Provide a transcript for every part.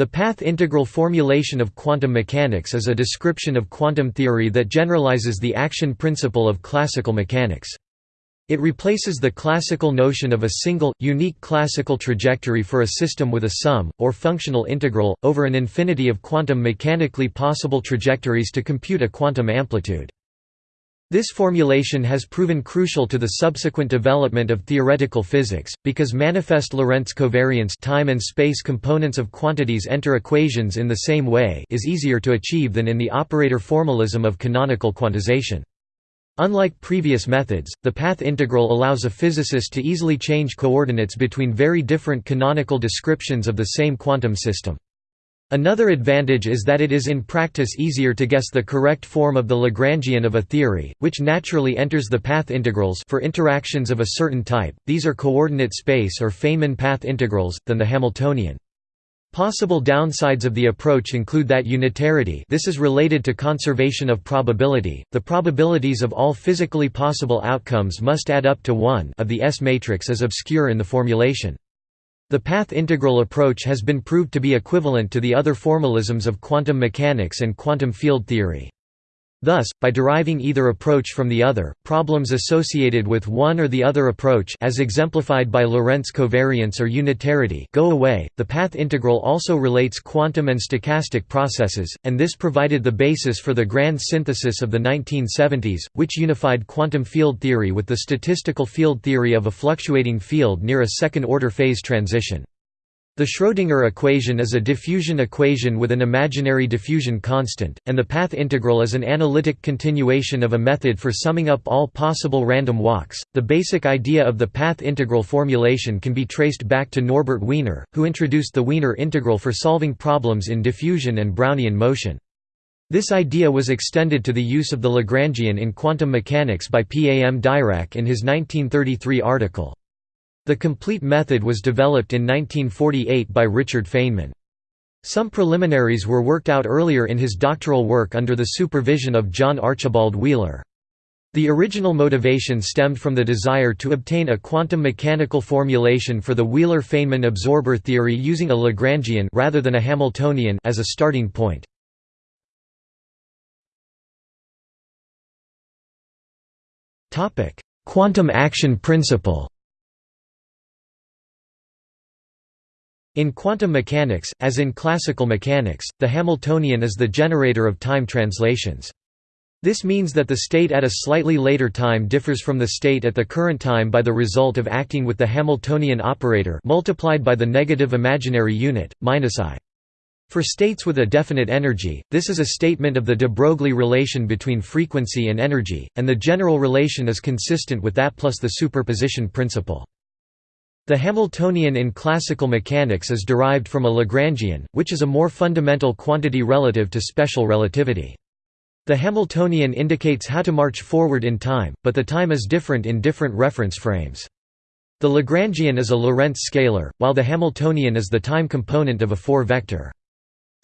The path integral formulation of quantum mechanics is a description of quantum theory that generalizes the action principle of classical mechanics. It replaces the classical notion of a single, unique classical trajectory for a system with a sum, or functional integral, over an infinity of quantum mechanically possible trajectories to compute a quantum amplitude. This formulation has proven crucial to the subsequent development of theoretical physics, because manifest Lorentz covariance time and space components of quantities enter equations in the same way is easier to achieve than in the operator formalism of canonical quantization. Unlike previous methods, the path integral allows a physicist to easily change coordinates between very different canonical descriptions of the same quantum system. Another advantage is that it is in practice easier to guess the correct form of the Lagrangian of a theory, which naturally enters the path integrals for interactions of a certain type, these are coordinate space or Feynman path integrals, than the Hamiltonian. Possible downsides of the approach include that unitarity this is related to conservation of probability, the probabilities of all physically possible outcomes must add up to 1 of the S matrix is obscure in the formulation. The path integral approach has been proved to be equivalent to the other formalisms of quantum mechanics and quantum field theory. Thus, by deriving either approach from the other, problems associated with one or the other approach as exemplified by Lorentz covariance or unitarity go away. The path integral also relates quantum and stochastic processes, and this provided the basis for the grand synthesis of the 1970s, which unified quantum field theory with the statistical field theory of a fluctuating field near a second-order phase transition. The Schrödinger equation is a diffusion equation with an imaginary diffusion constant, and the path integral is an analytic continuation of a method for summing up all possible random walks. The basic idea of the path integral formulation can be traced back to Norbert Wiener, who introduced the Wiener integral for solving problems in diffusion and Brownian motion. This idea was extended to the use of the Lagrangian in quantum mechanics by P. A. M. Dirac in his 1933 article. The complete method was developed in 1948 by Richard Feynman. Some preliminaries were worked out earlier in his doctoral work under the supervision of John Archibald Wheeler. The original motivation stemmed from the desire to obtain a quantum mechanical formulation for the Wheeler-Feynman absorber theory using a Lagrangian rather than a Hamiltonian as a starting point. Quantum action principle In quantum mechanics, as in classical mechanics, the Hamiltonian is the generator of time translations. This means that the state at a slightly later time differs from the state at the current time by the result of acting with the Hamiltonian operator multiplied by the negative imaginary unit, minus i. For states with a definite energy, this is a statement of the de Broglie relation between frequency and energy, and the general relation is consistent with that plus the superposition principle. The Hamiltonian in classical mechanics is derived from a Lagrangian, which is a more fundamental quantity relative to special relativity. The Hamiltonian indicates how to march forward in time, but the time is different in different reference frames. The Lagrangian is a Lorentz scalar, while the Hamiltonian is the time component of a 4-vector.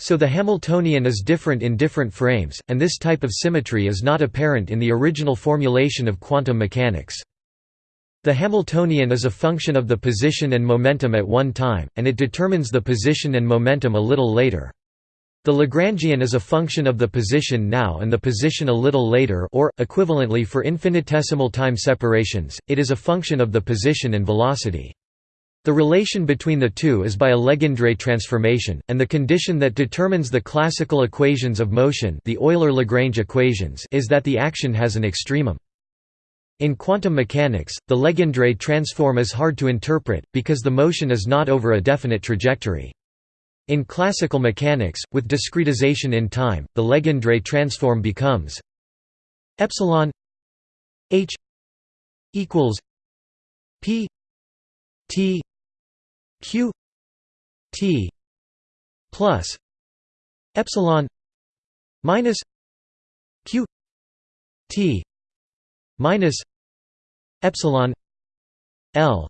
So the Hamiltonian is different in different frames, and this type of symmetry is not apparent in the original formulation of quantum mechanics. The Hamiltonian is a function of the position and momentum at one time, and it determines the position and momentum a little later. The Lagrangian is a function of the position now and the position a little later or, equivalently for infinitesimal time separations, it is a function of the position and velocity. The relation between the two is by a Legendre transformation, and the condition that determines the classical equations of motion the Euler-Lagrange equations is that the action has an extremum. In quantum mechanics, the Legendre transform is hard to interpret, because the motion is not over a definite trajectory. In classical mechanics, with discretization in time, the Legendre transform becomes epsilon h equals p t q t plus epsilon minus q t minus epsilon L.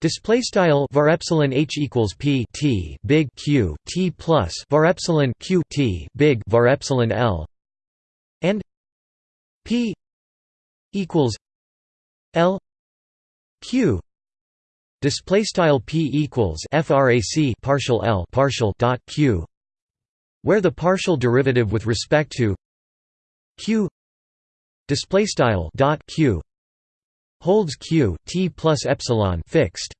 Display style var epsilon h equals p t big q t plus var epsilon q t big var epsilon l. And p equals l q. Display style p equals frac partial l partial dot q, where the partial derivative with respect to q display style dot q holds q t plus epsilon fixed.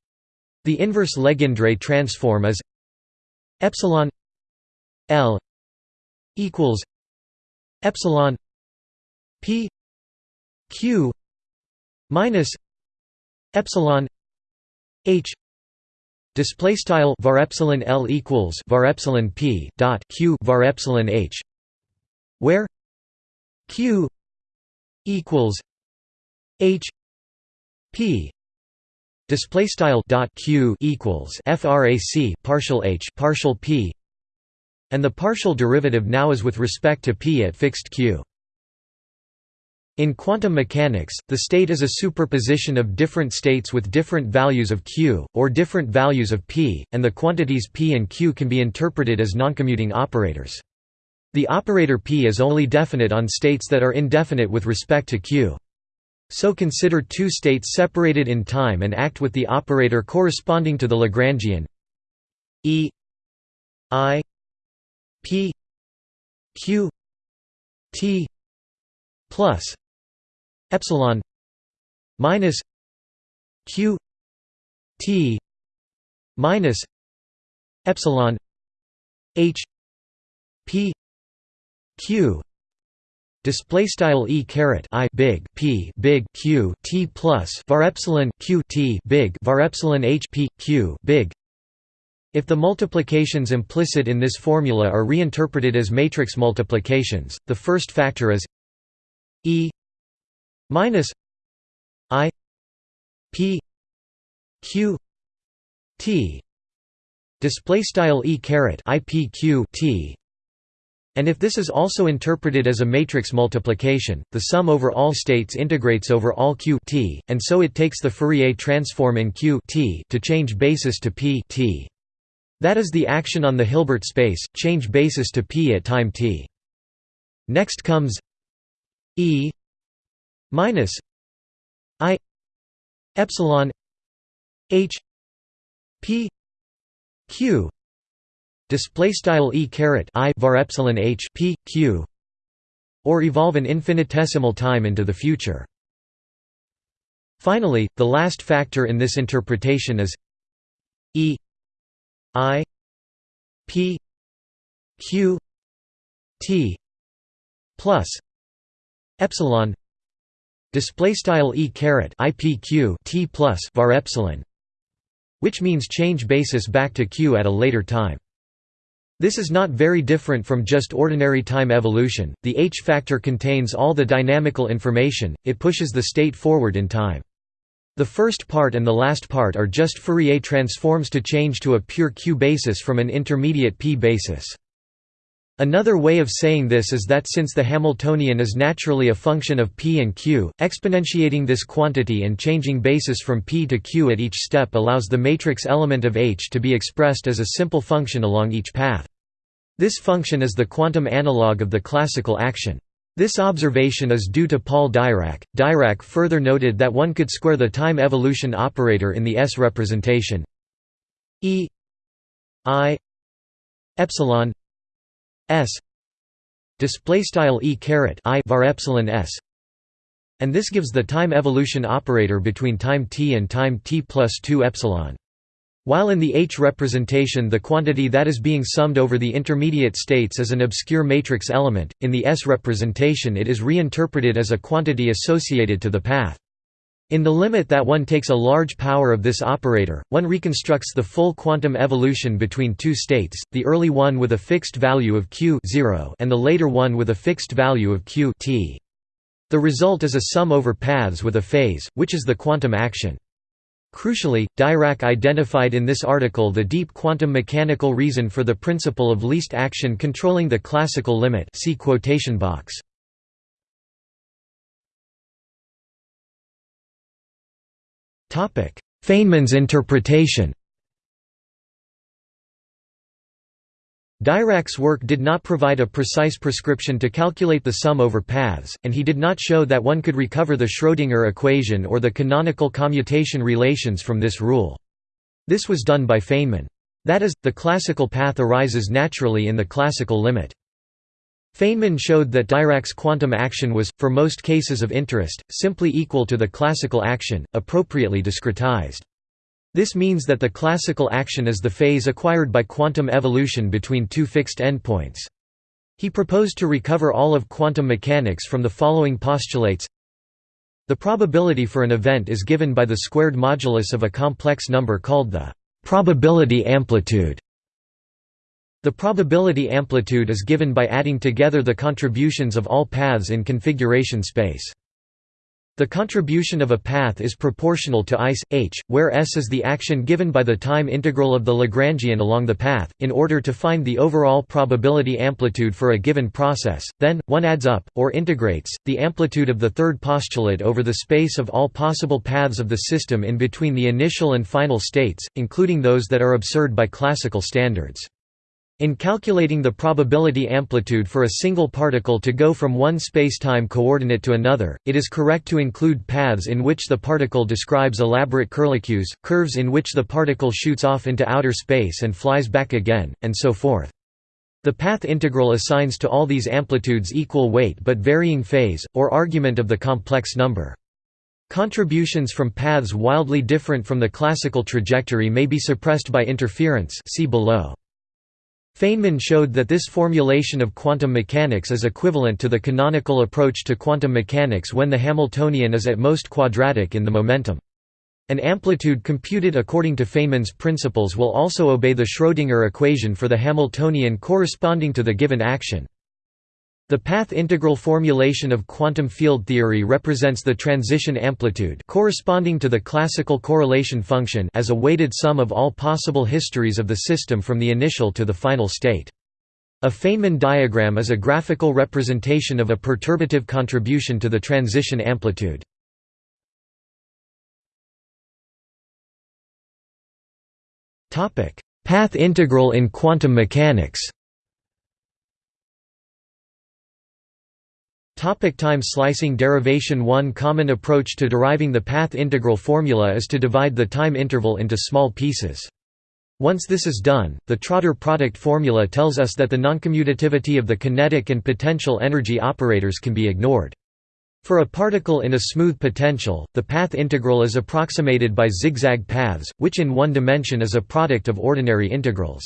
The inverse Legendre transform is epsilon l equals epsilon p q minus epsilon h display style var epsilon l equals var epsilon p dot q var epsilon h where q equals h p display style dot q equals frac partial h partial p and the partial derivative now is with respect to p at fixed q in quantum mechanics, the state is a superposition of different states with different values of q, or different values of p, and the quantities p and q can be interpreted as noncommuting operators. The operator p is only definite on states that are indefinite with respect to q. So consider two states separated in time and act with the operator corresponding to the Lagrangian e i p q t plus epsilon minus q t minus epsilon h p q. Display style e caret i big p big q t plus var epsilon q t big var epsilon h p q big. If the multiplications implicit in this formula are reinterpreted as matrix multiplications the first factor is e minus i p q t. Display style e caret i p q t and if this is also interpreted as a matrix multiplication, the sum over all states integrates over all q t, and so it takes the Fourier transform in q t to change basis to p t. That is the action on the Hilbert space, change basis to p at time t. Next comes e minus i epsilon h p q display style e caret i var epsilon h p q or evolve an infinitesimal time into the future. Finally the last factor in this interpretation is e i p q t plus epsilon display style e caret ipq t plus var epsilon which means change basis back to q at a later time this is not very different from just ordinary time evolution. The h factor contains all the dynamical information it pushes the state forward in time. The first part and the last part are just Fourier transforms to change to a pure q basis from an intermediate p basis. Another way of saying this is that since the Hamiltonian is naturally a function of p and q, exponentiating this quantity and changing basis from p to q at each step allows the matrix element of H to be expressed as a simple function along each path. This function is the quantum analog of the classical action. This observation is due to Paul Dirac. Dirac further noted that one could square the time evolution operator in the S representation E I epsilon s display style e caret i var epsilon s and this gives the time evolution operator between time t and time t plus 2 epsilon while in the H representation the quantity that is being summed over the intermediate states is an obscure matrix element, in the S representation it is reinterpreted as a quantity associated to the path. In the limit that one takes a large power of this operator, one reconstructs the full quantum evolution between two states, the early one with a fixed value of q 0 and the later one with a fixed value of q t. The result is a sum over paths with a phase, which is the quantum action. Crucially, Dirac identified in this article the deep quantum mechanical reason for the principle of least action controlling the classical limit see quotation box. Feynman's interpretation Dirac's work did not provide a precise prescription to calculate the sum over paths, and he did not show that one could recover the Schrödinger equation or the canonical commutation relations from this rule. This was done by Feynman. That is, the classical path arises naturally in the classical limit. Feynman showed that Dirac's quantum action was, for most cases of interest, simply equal to the classical action, appropriately discretized. This means that the classical action is the phase acquired by quantum evolution between two fixed endpoints. He proposed to recover all of quantum mechanics from the following postulates The probability for an event is given by the squared modulus of a complex number called the probability amplitude. The probability amplitude is given by adding together the contributions of all paths in configuration space. The contribution of a path is proportional to ICE, h, where s is the action given by the time integral of the Lagrangian along the path. In order to find the overall probability amplitude for a given process, then, one adds up, or integrates, the amplitude of the third postulate over the space of all possible paths of the system in between the initial and final states, including those that are absurd by classical standards. In calculating the probability amplitude for a single particle to go from one spacetime coordinate to another, it is correct to include paths in which the particle describes elaborate curlicues, curves in which the particle shoots off into outer space and flies back again, and so forth. The path integral assigns to all these amplitudes equal weight but varying phase, or argument of the complex number. Contributions from paths wildly different from the classical trajectory may be suppressed by interference see below. Feynman showed that this formulation of quantum mechanics is equivalent to the canonical approach to quantum mechanics when the Hamiltonian is at most quadratic in the momentum. An amplitude computed according to Feynman's principles will also obey the Schrödinger equation for the Hamiltonian corresponding to the given action. The path integral formulation of quantum field theory represents the transition amplitude corresponding to the classical correlation function as a weighted sum of all possible histories of the system from the initial to the final state. A Feynman diagram is a graphical representation of a perturbative contribution to the transition amplitude. Path integral in quantum mechanics Topic time slicing derivation One common approach to deriving the path integral formula is to divide the time interval into small pieces. Once this is done, the Trotter product formula tells us that the noncommutativity of the kinetic and potential energy operators can be ignored. For a particle in a smooth potential, the path integral is approximated by zigzag paths, which in one dimension is a product of ordinary integrals.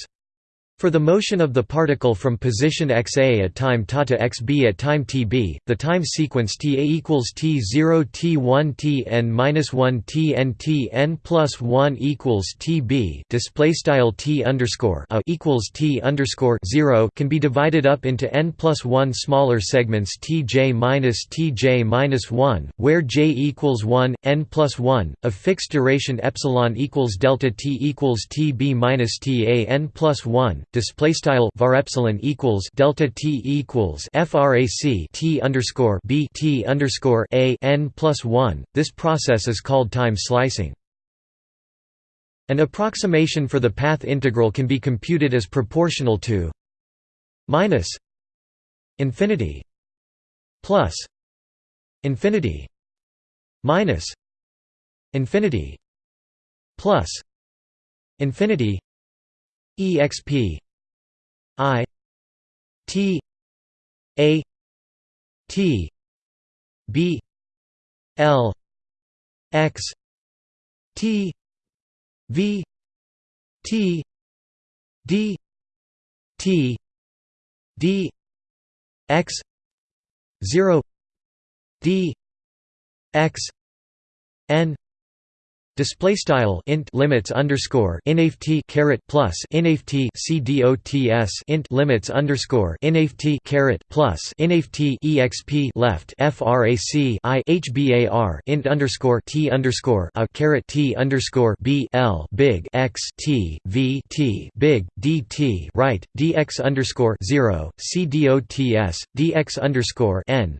For the motion of the particle from position xa at time ta to xb at time tb, the time sequence ta equals t0 t1 tn minus 1 tn tn plus 1 equals tb. Display style t underscore a equals t underscore 0 can be divided up into n plus 1 smaller segments tj minus tj minus 1, where j equals 1, n plus 1, of fixed duration epsilon equals delta t equals tb minus ta n plus 1 display style var epsilon equals delta t equals frac t underscore b t underscore a n plus one. This process is called time slicing. An approximation for the path integral can be computed as proportional to minus infinity plus infinity minus infinity plus infinity exp i t a t b l x t v t d t d x 0 d x n Display style int limits underscore inft caret plus inft cdots int limits underscore inft caret plus inft exp left frac i hbar int underscore t underscore a caret t underscore b l big x t v t big dt right dx underscore zero cdots dx underscore n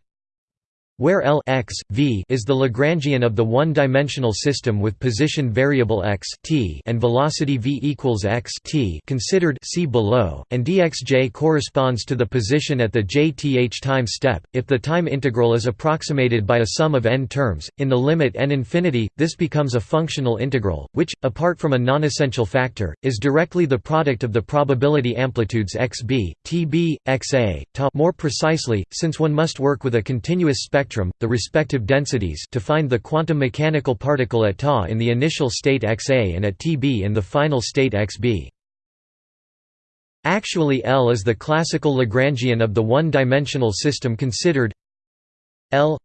where L x, v is the Lagrangian of the one-dimensional system with position variable x t and velocity v equals x t considered see below, and dxj corresponds to the position at the jth time step. If the time integral is approximated by a sum of n terms, in the limit n infinity, this becomes a functional integral, which, apart from a non-essential factor, is directly the product of the probability amplitudes xb, tb, xa, ta. More precisely, since one must work with a continuous spectrum spectrum, the respective densities to find the quantum mechanical particle at Ta in the initial state Xa and at Tb in the final state Xb. Actually L is the classical Lagrangian of the one-dimensional system considered L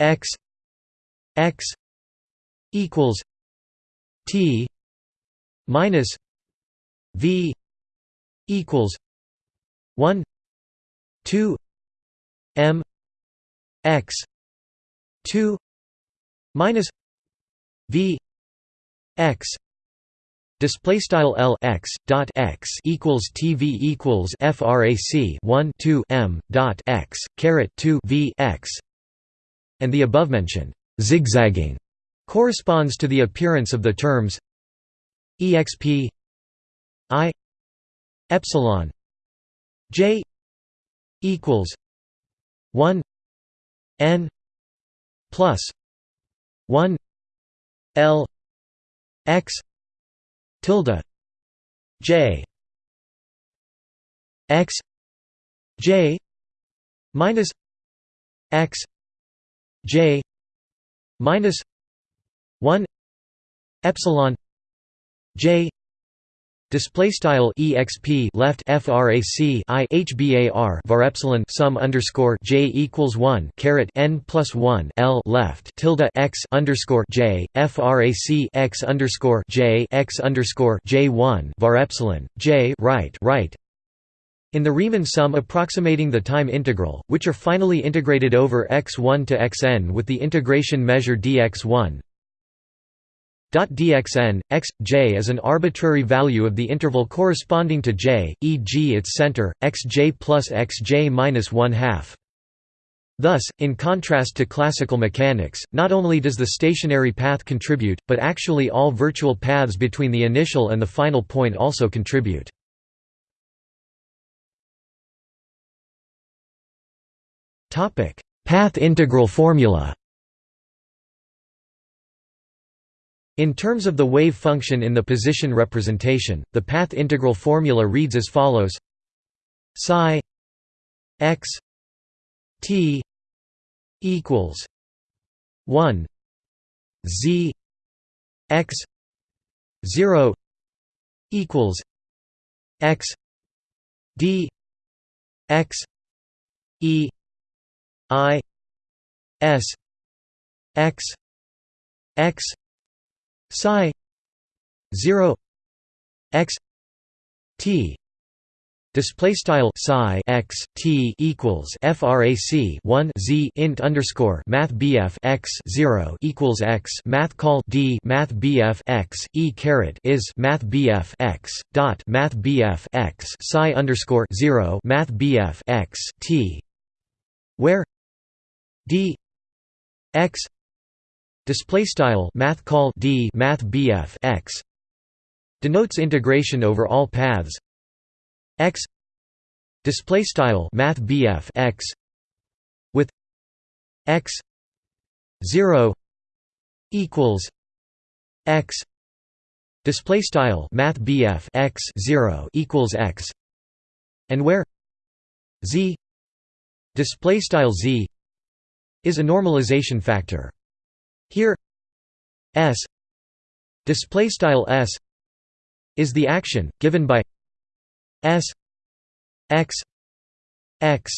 x x equals T minus V equals 1 2 m x 2 minus v x Display style L x dot x equals TV equals FRAC one two M dot x caret two V x. And the above mentioned zigzagging corresponds to the appearance of the terms exp i epsilon j equals one n plus 1 l x tilde j x j minus x j minus 1 epsilon j Display style exp left frac i hbar var epsilon sum underscore j equals one caret n plus one l left tilde x underscore j frac x underscore j x underscore j one var epsilon j right right. In the Riemann sum approximating the time integral, which are finally integrated over x1 to xn with the integration measure dx1, dxn, x, j is an arbitrary value of the interval corresponding to j, e.g. its center, xj plus xj minus 1 half. Thus, in contrast to classical mechanics, not only does the stationary path contribute, but actually all virtual paths between the initial and the final point also contribute. Path integral formula In terms of the wave function in the position representation, the path integral formula reads as follows. Psi x t equals 1 z x 0 equals x d x e i s x x psi 0 x t display style psi x t equals frac 1 z int underscore math bf x 0 equals x math call d math bf x e caret is math bf x dot math bf x psi underscore 0 math bf x t where d x display style math call d math bf x denotes integration over all paths. X display style math bf x with x 0 equals x display style math bf x 0 equals x and where z display style z is a normalization factor here S display style S is the action given by S x x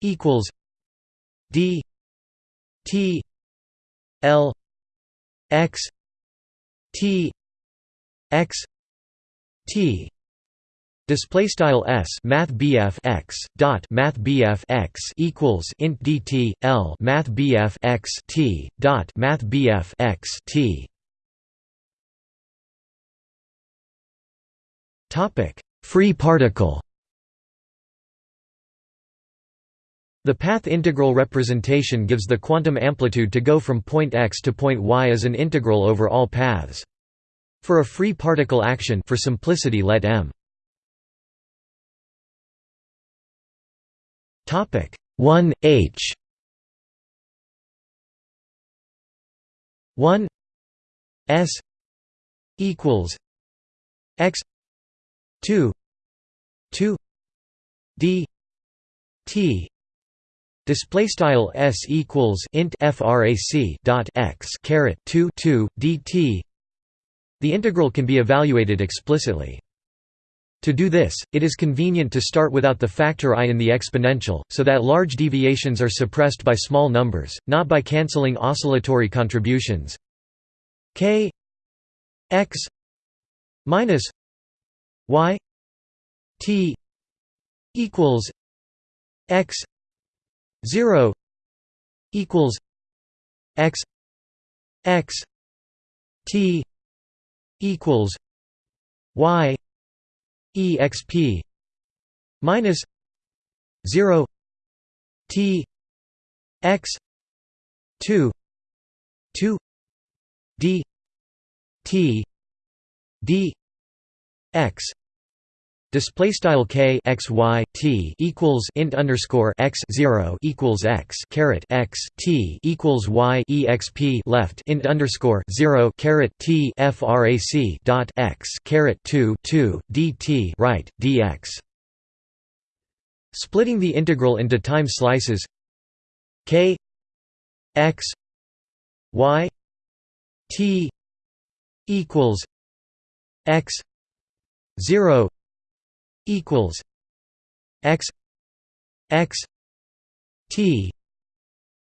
equals D T L x T x T Display style s math x dot math bf x equals int dt l math bf x t dot math bf x t. Topic: Free particle. The path integral representation gives the quantum amplitude to go from point x to point y as an integral over all paths. For a free particle action for simplicity let m topic 1 h. 1 s equals x 2 2 d t. Display style s equals int frac dot x caret 2 2 dt the integral can be evaluated explicitly to do this, it is convenient to start without the factor i in the exponential, so that large deviations are suppressed by small numbers, not by cancelling oscillatory contributions. K x minus y t equals x 0 equals x x t equals y exp minus 0 t x 2 2 d t d x Display style k x y t equals int underscore x zero equals x caret x t equals y exp left int underscore zero caret t frac dot x caret two two dt right dx. Splitting the integral into time slices k x y t equals x zero equals x x t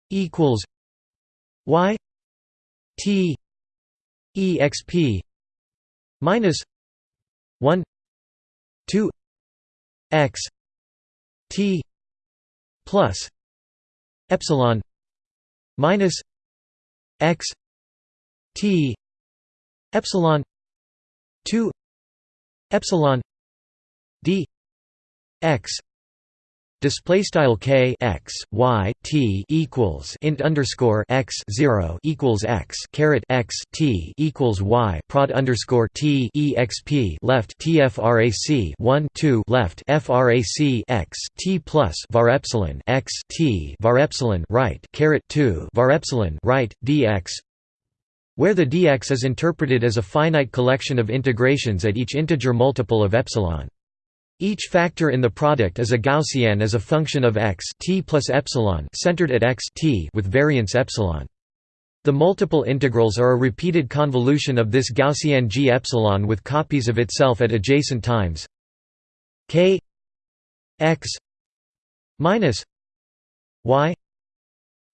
equals y t exp minus 1 2 x t plus epsilon minus x t epsilon 2 epsilon d x display style k x y t equals int underscore x zero equals x caret x t equals y prod underscore t exp left tfrac one two left frac x t plus var epsilon x t var epsilon right caret two var epsilon right dx where the dx is interpreted as a finite collection of integrations at each integer multiple of epsilon. Each factor in the product is a Gaussian as a function of x t plus epsilon centered at x t with variance epsilon. The multiple integrals are a repeated convolution of this Gaussian g epsilon with copies of itself at adjacent times k x minus y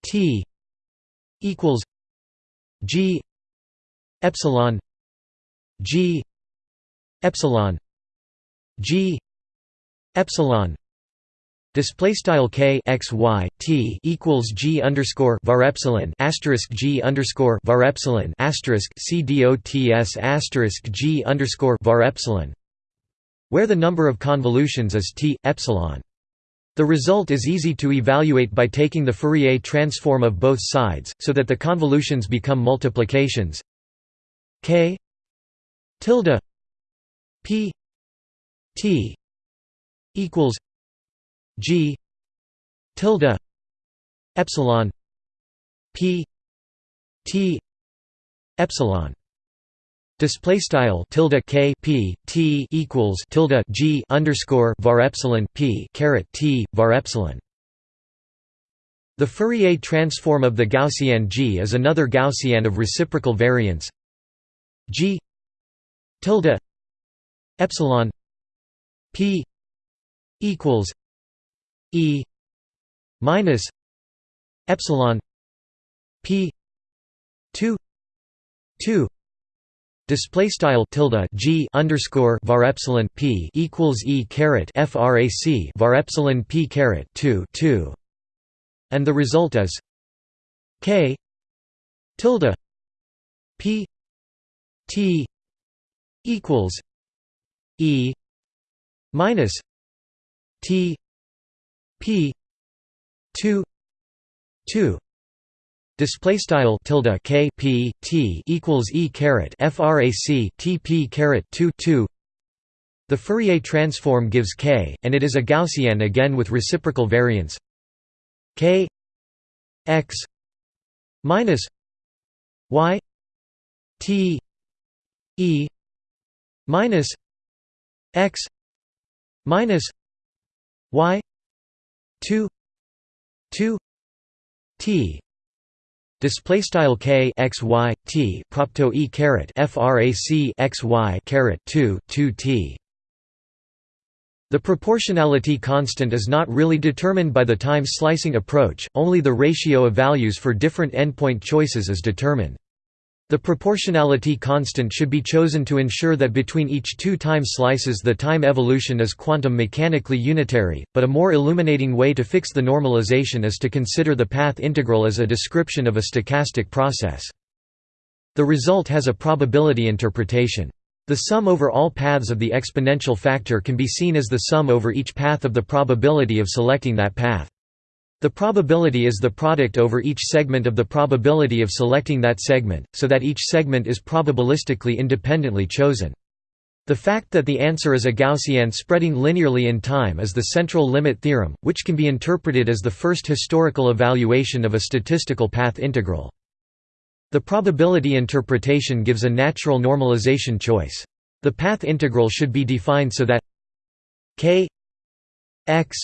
t equals g epsilon g epsilon g epsilon display style k x y t equals g underscore var epsilon asterisk g underscore var epsilon asterisk c dots asterisk g underscore var epsilon where the number of convolutions is t epsilon. The result is easy to evaluate by taking the Fourier transform of both sides, so that the convolutions become multiplications k tilde p t equals G tilde epsilon P T epsilon Display style tilde k p t equals tilde g underscore var epsilon p caret t var epsilon. The Fourier transform of the Gaussian G is another Gaussian of reciprocal variance G tilde epsilon p equals E minus epsilon P two two Display style tilde g underscore var epsilon p equals e caret frac var epsilon p caret two two, and the result is k tilde p t equals e minus T P 2 2 display style tilde k p t equals e caret frac t p caret 2 2 the Fourier transform gives k and it is a gaussian again with reciprocal variance. K x minus y t e minus x minus y 2 2 t display style k x y t propto e caret frac x y caret 2 2 t the proportionality constant is not really determined by the time slicing approach, only the ratio of values for different endpoint choices is determined. The proportionality constant should be chosen to ensure that between each two time slices the time evolution is quantum mechanically unitary, but a more illuminating way to fix the normalization is to consider the path integral as a description of a stochastic process. The result has a probability interpretation. The sum over all paths of the exponential factor can be seen as the sum over each path of the probability of selecting that path. The probability is the product over each segment of the probability of selecting that segment, so that each segment is probabilistically independently chosen. The fact that the answer is a Gaussian spreading linearly in time is the central limit theorem, which can be interpreted as the first historical evaluation of a statistical path integral. The probability interpretation gives a natural normalization choice. The path integral should be defined so that k x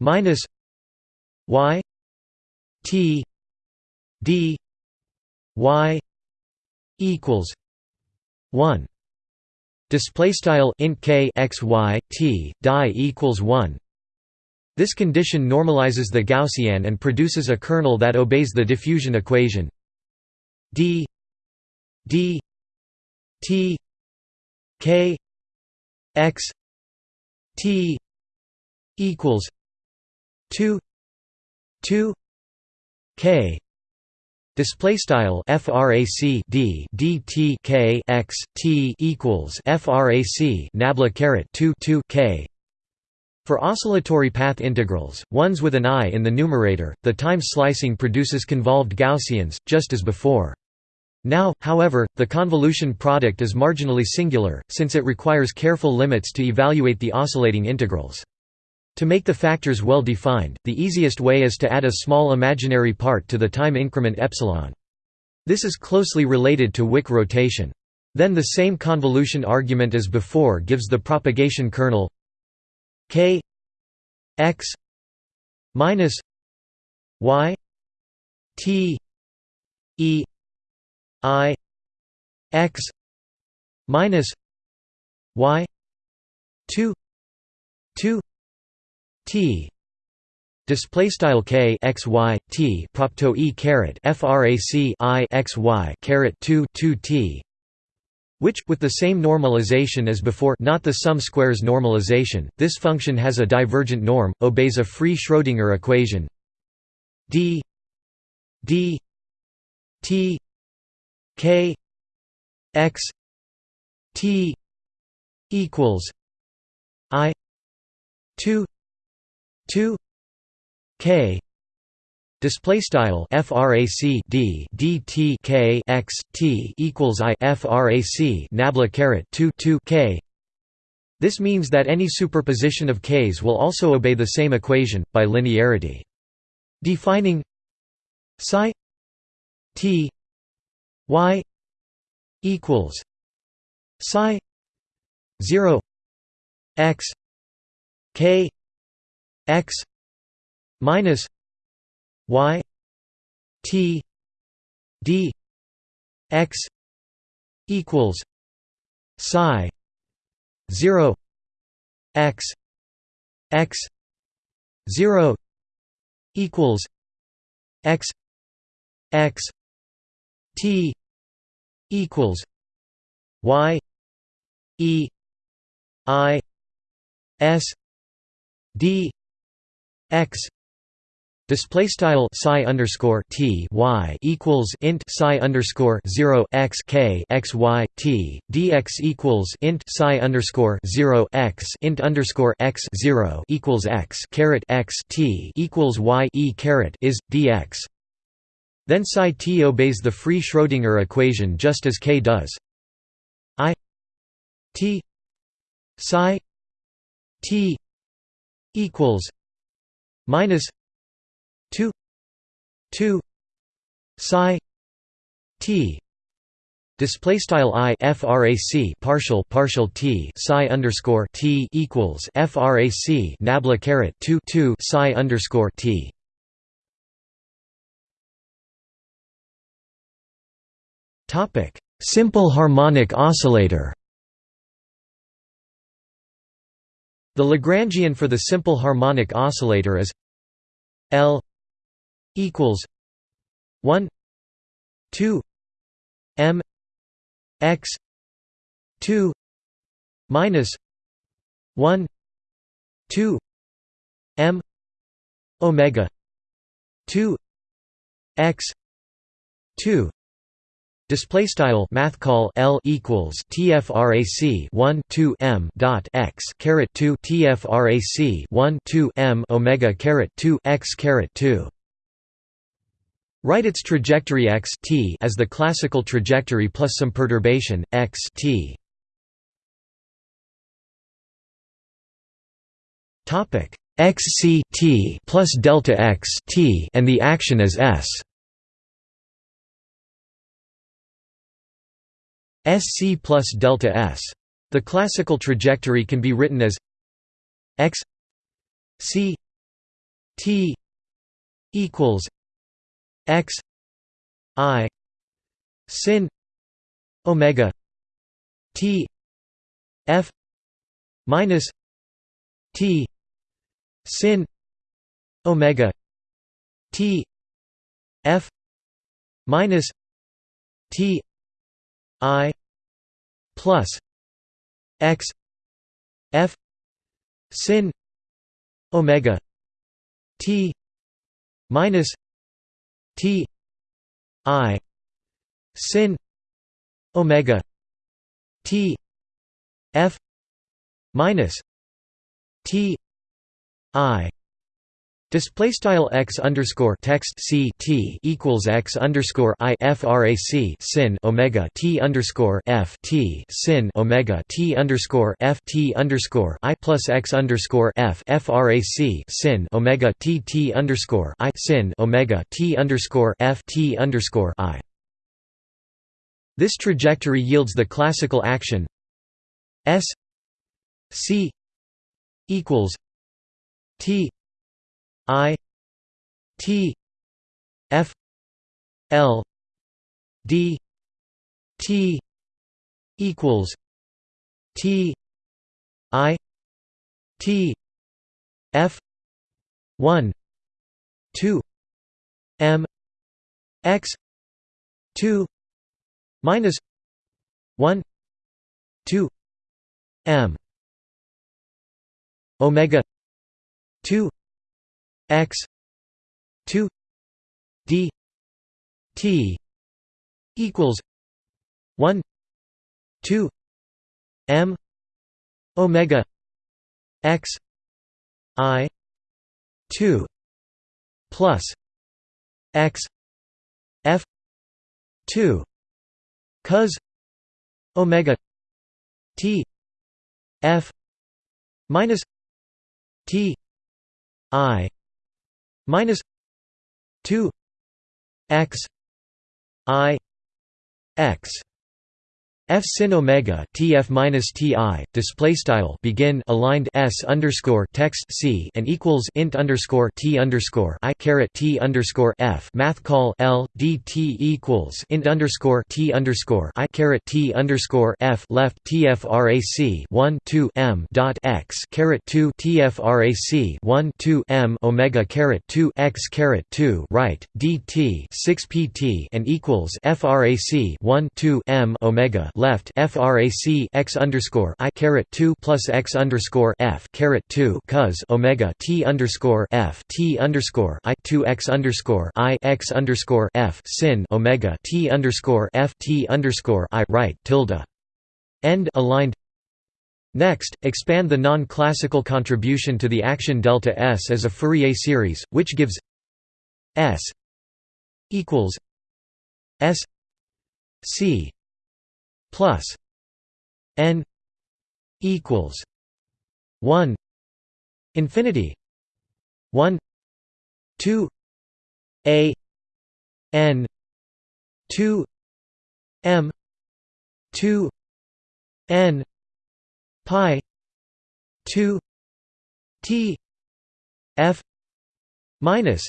minus y t d y equals 1 display style int k x y t die equals 1 this condition normalizes the gaussian and produces a kernel that obeys the diffusion equation. D d t k x t equals 2 2 k display style frac d dt k x t equals frac nabla caret 2 2 k for oscillatory path integrals, ones with an i in the numerator, the time slicing produces convolved Gaussians, just as before. Now, however, the convolution product is marginally singular, since it requires careful limits to evaluate the oscillating integrals. To make the factors well defined, the easiest way is to add a small imaginary part to the time increment epsilon. This is closely related to Wick rotation. Then the same convolution argument as before gives the propagation kernel k x minus y t e i x minus y 2 2 t. Display style k x y t propto e caret frac i x y caret 2 2 t which, with the same normalization as before not the sum squares normalization, this function has a divergent norm, obeys a free Schrödinger equation. D d t k x t equals i 2 2 k display style frac d dt k x t equals i frac nabla caret 2 2 k. This means that any superposition of k's will also obey the same equation by linearity. Defining psi t y equals psi 0 x k x minus y t d x equals psi 0 x x 0 equals x x T equals Y E I S D X Display style psi underscore t y equals int psi underscore zero x k x y t dx equals int psi underscore zero x int underscore x zero equals x caret x t equals y e caret is dx. Then psi t obeys the free Schrödinger equation just as k does. I t psi t equals minus 2 2 psi t display style i frac partial partial t psi underscore t equals frac nabla caret 2 2 psi underscore t. Topic simple harmonic oscillator. The lagrangian for the simple harmonic oscillator is l equals 1 2 m x 2 minus 1 2 m omega 2 x 2 Display style math call L equals TFRAC 1 2 M dot x caret 2 TFRAC 1 2 M Omega caret 2 x caret 2 Write its trajectory x t as the classical trajectory plus some perturbation x t. Topic x c t plus delta x t and the action is s. sc plus delta s. The classical trajectory can be written as x c t equals x i sin omega t f minus t sin omega t f minus t i plus x f sin omega t minus T I sin omega T F minus T I Display style x underscore text c t equals x underscore i frac sin omega t underscore f t sin omega t underscore f t underscore i plus x underscore f frac sin omega t t underscore i sin omega t underscore f t underscore i. This trajectory yields the classical action s c equals t I T F L D T equals T I T F one two M X two minus one two M Omega two x 2 d t equals 1 2 m omega x i 2 plus x f 2 cos omega t f minus t i minus 2 x i x F sin omega TF minus TI display style begin aligned S underscore text C and equals int underscore T underscore I caret T underscore F math call L DT equals int underscore T underscore I caret T underscore F left TFRAC one two M dot X caret two TFRAC one two M Omega caret two X caret two right DT six PT and equals FRAC one two M Omega left frac x underscore i caret 2 plus x underscore f caret 2 cos omega t underscore f t underscore i 2 x underscore i x underscore f sin omega t underscore f t underscore i right tilde. End aligned. Next, expand the non-classical contribution to the action delta S as a Fourier series, which gives S equals S C plus N equals one infinity one two A N two M two N pi 2 t f minus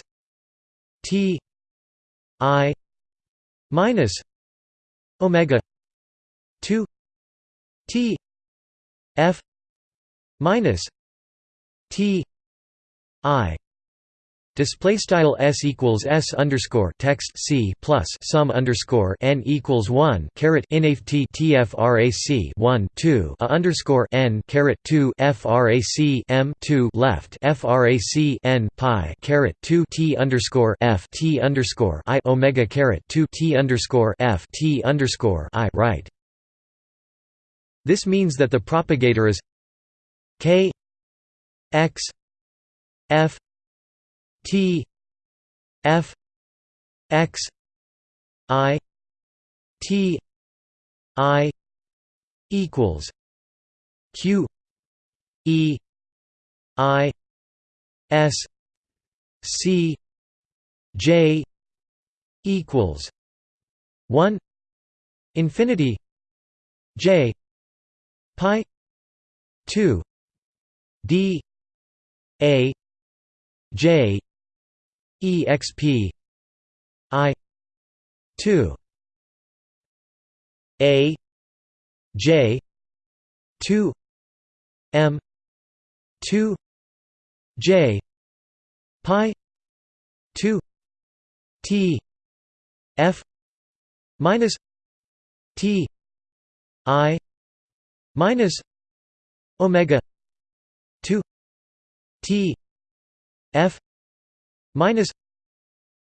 t i minus omega 2 t f minus t i Display style s equals s underscore text c plus sum underscore n equals one caret inaf t one two a underscore n caret two frac m two left frac n pi caret two t underscore f t underscore i omega caret two t underscore f t underscore i right. This means that the propagator is k x f T F X I T I equals Q E I S C J equals one infinity J pi two D A J exp i 2 a j 2 m 2 j pi 2 t f minus t i minus omega 2 t f minus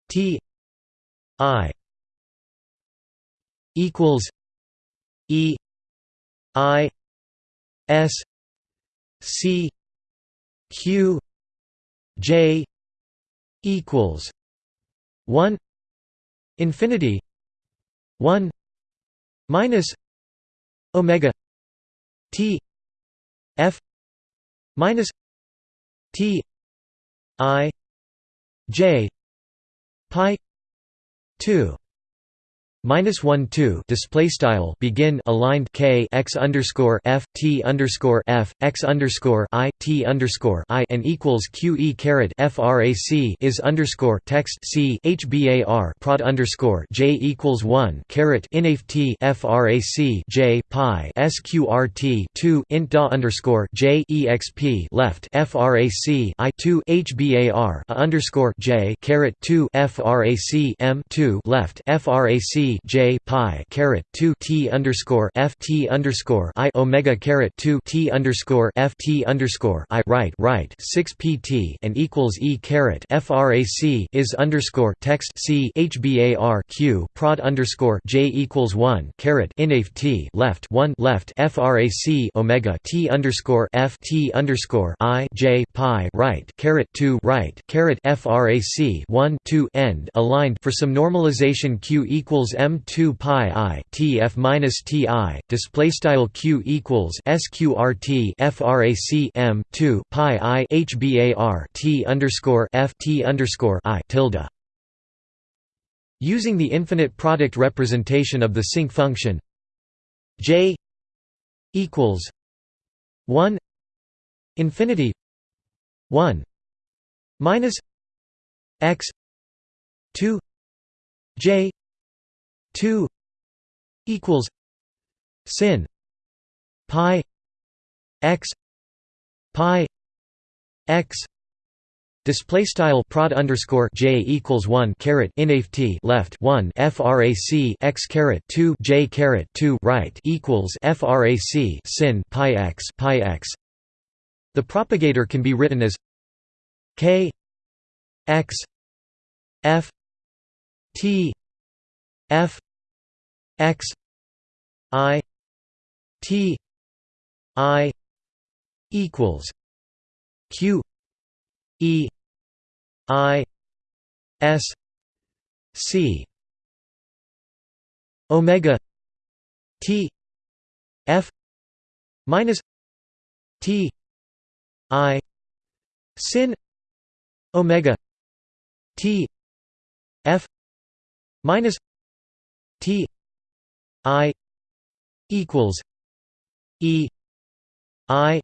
t i equals e i s c q j equals 1 infinity 1 minus omega t f minus t i j pi 2 minus one two. Display style. Begin. Aligned. K. X underscore f. T underscore f. X underscore i. T underscore i. And equals q e caret frac is underscore text c. Hbar prod underscore j equals one caret inaf t frac j pi sqrt two int da underscore j exp left frac i two hbar a underscore j caret two frac m two left frac J pi caret two T underscore F T underscore I Omega caret two T underscore F T underscore I right right six PT and equals E caret FRAC is underscore text C HBAR Q prod underscore J equals one caret inaf T left one left FRAC Omega T underscore F T underscore I J pi right caret two right caret FRAC one two end aligned for some normalization Q equals m2 pi i tf minus ti display style q equals sqrt frac m2 pi i hbar t underscore f t underscore i tilde. Using the infinite product representation of the sinc function j equals 1 infinity 1 minus x 2 j 2 equals sin pi x pi x Display style prod underscore j equals one caret t left one frac x caret two j caret two right equals frac sin pi x pi x. The propagator can be written as k x f t f x i t i equals q e I S C omega T F minus T I sin omega T F minus I equals E I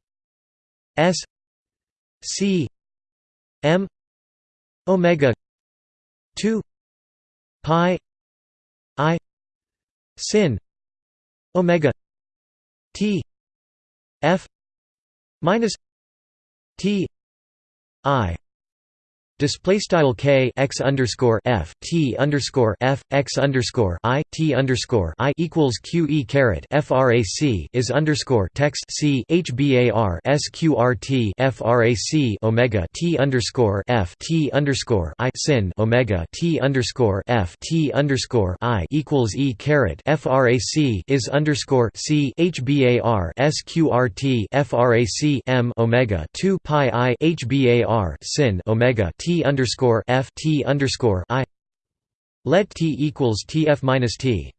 S C M omega 2 pi i sin omega t f minus t i Display style k x underscore f t underscore f x underscore i t underscore i equals q e caret frac is underscore text c hbar sqrt frac omega t underscore f t underscore i sin omega t underscore f t underscore i equals e caret frac is underscore c hbar sqrt frac m omega two pi i hbar sin omega T underscore F T underscore I let T equals TF minus T.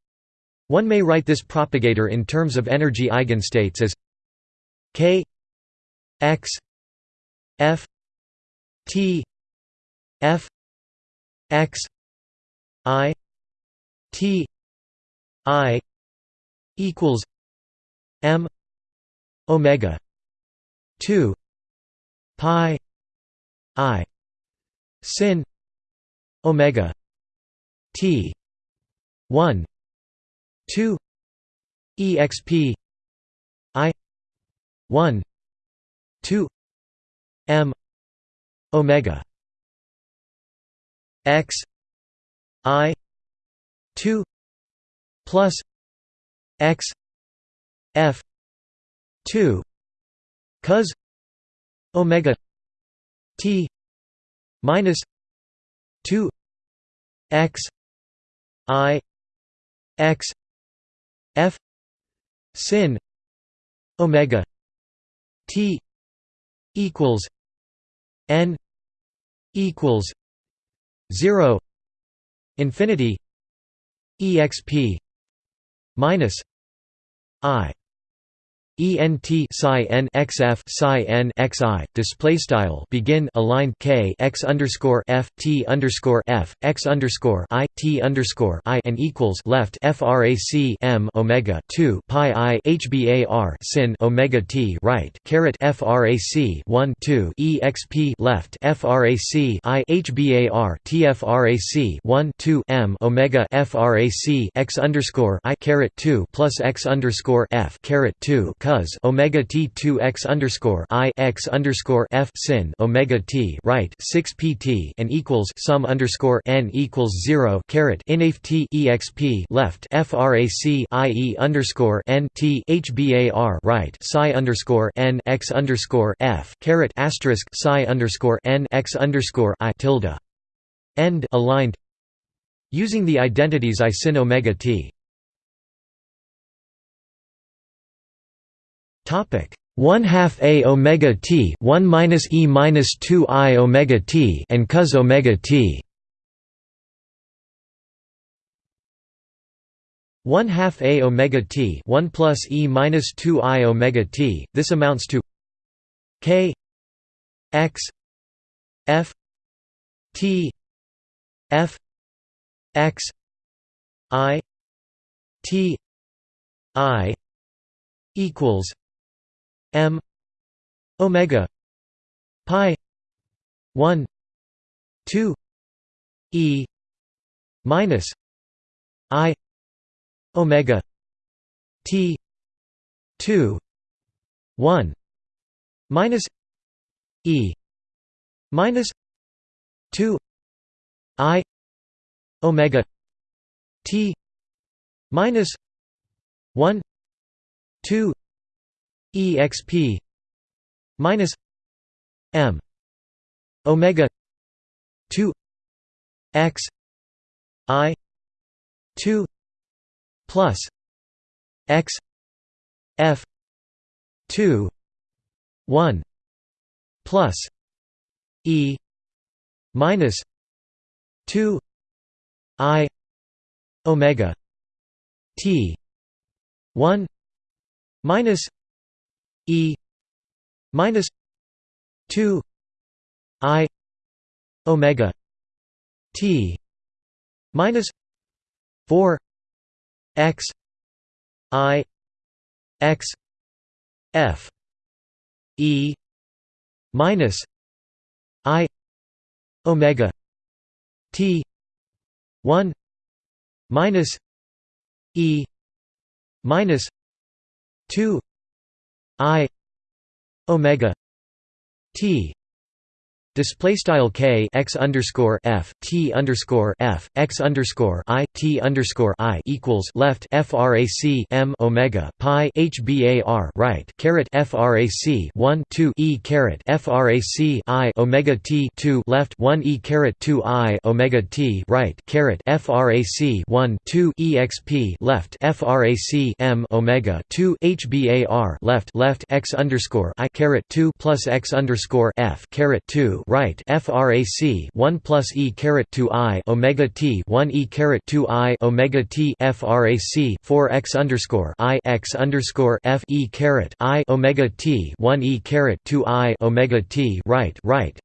One may write this propagator in terms of energy eigenstates as K X F T F X I T I equals M Omega two Pi I sin omega t 1 2 exp i 1 2 m omega x i 2 plus x f 2 cos omega t minus 2 x i x f sin omega t equals n equals 0 infinity exp minus i ENT psi n xf psi n xi display style begin align k x underscore f t underscore f x underscore i t underscore i and equals left frac m omega two pi i hbar sin omega t right caret frac one two exp left frac i hbar tfrac one two m omega frac x underscore i caret two plus x underscore f caret two cos omega t two x underscore i x underscore f sin omega t right six pt and equals sum underscore n equals zero caret inaf t exp left frac i e underscore n t hbar right psi underscore n x underscore f caret asterisk psi underscore n x underscore i tilde. End aligned. Using the identities i sin omega t Topic. 1 half a omega t 1 minus e minus 2 i omega t and cos omega t. 1 half a omega t 1 plus e minus 2 i omega t this amounts to k x f t f x i t i equals m omega pi 1 2 e minus i omega t 2 1 minus e minus 2 i omega t minus 1 2 exp minus m omega 2 x i 2 plus x f 2 1 plus e minus 2 i omega t 1 minus e minus 2 i omega t minus 4 x i x f e minus i omega t 1 minus e minus 2 i omega t Display style k x underscore f t underscore f x underscore i t underscore i equals left frac m omega pi h bar right caret frac 1 2 e caret frac i omega t 2 left 1 e caret 2 i omega t right caret frac 1 2 exp left frac m omega 2 h bar left left x underscore i caret 2 plus x underscore f caret 2 right frac 1 plus e caret 2 i omega t 1 e caret 2 i omega t frac 4 x underscore i x underscore f e caret i omega t 1 e caret 2 i omega t right right.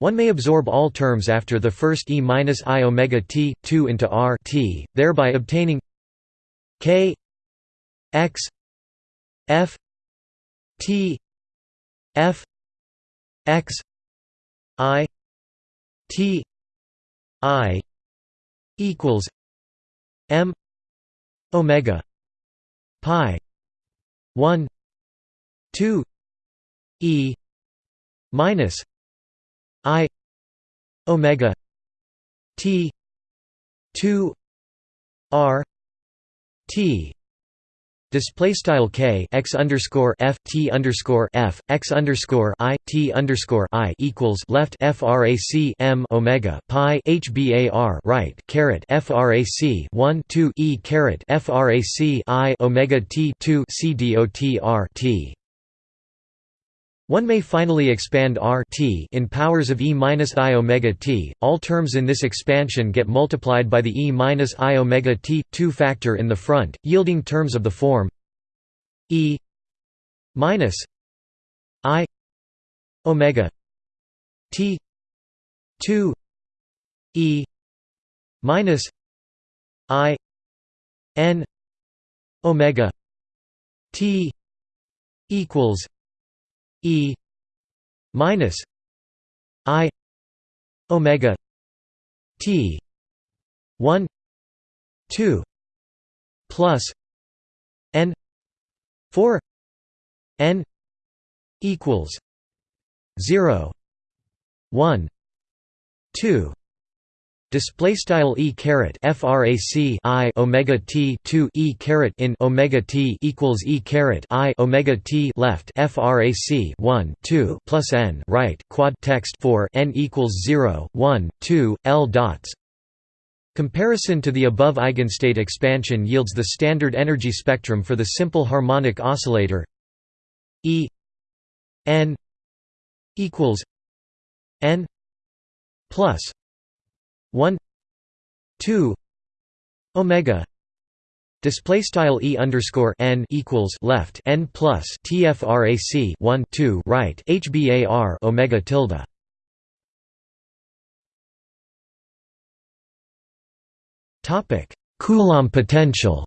One may absorb all terms after the first e minus i omega t 2 into r t, thereby obtaining k x f t f x I T I equals M Omega Pi one two E minus I Omega T two R T Display style k x underscore f t underscore f x underscore i t underscore i equals left frac m omega pi h bar right caret frac 1 2 e caret frac i omega t 2 c dot r t. One may finally expand r t in powers of e minus i omega t. All terms in this expansion get multiplied by the e minus i omega t 2 factor in the front, yielding terms of the form e minus i omega t 2 e minus i n omega t equals E minus I omega T one two plus N four N equals zero one two Display style e caret frac i omega t 2 e caret in omega t equals e caret i omega t left frac 1 2 plus n right quad text for n equals 0 1 2 l dots. Comparison to the above eigenstate expansion yields the standard energy spectrum for the simple harmonic oscillator E n equals n plus 1 2 omega display style e underscore n equals left n plus tfrac 1 2 right hbar omega tilde. Topic coulomb potential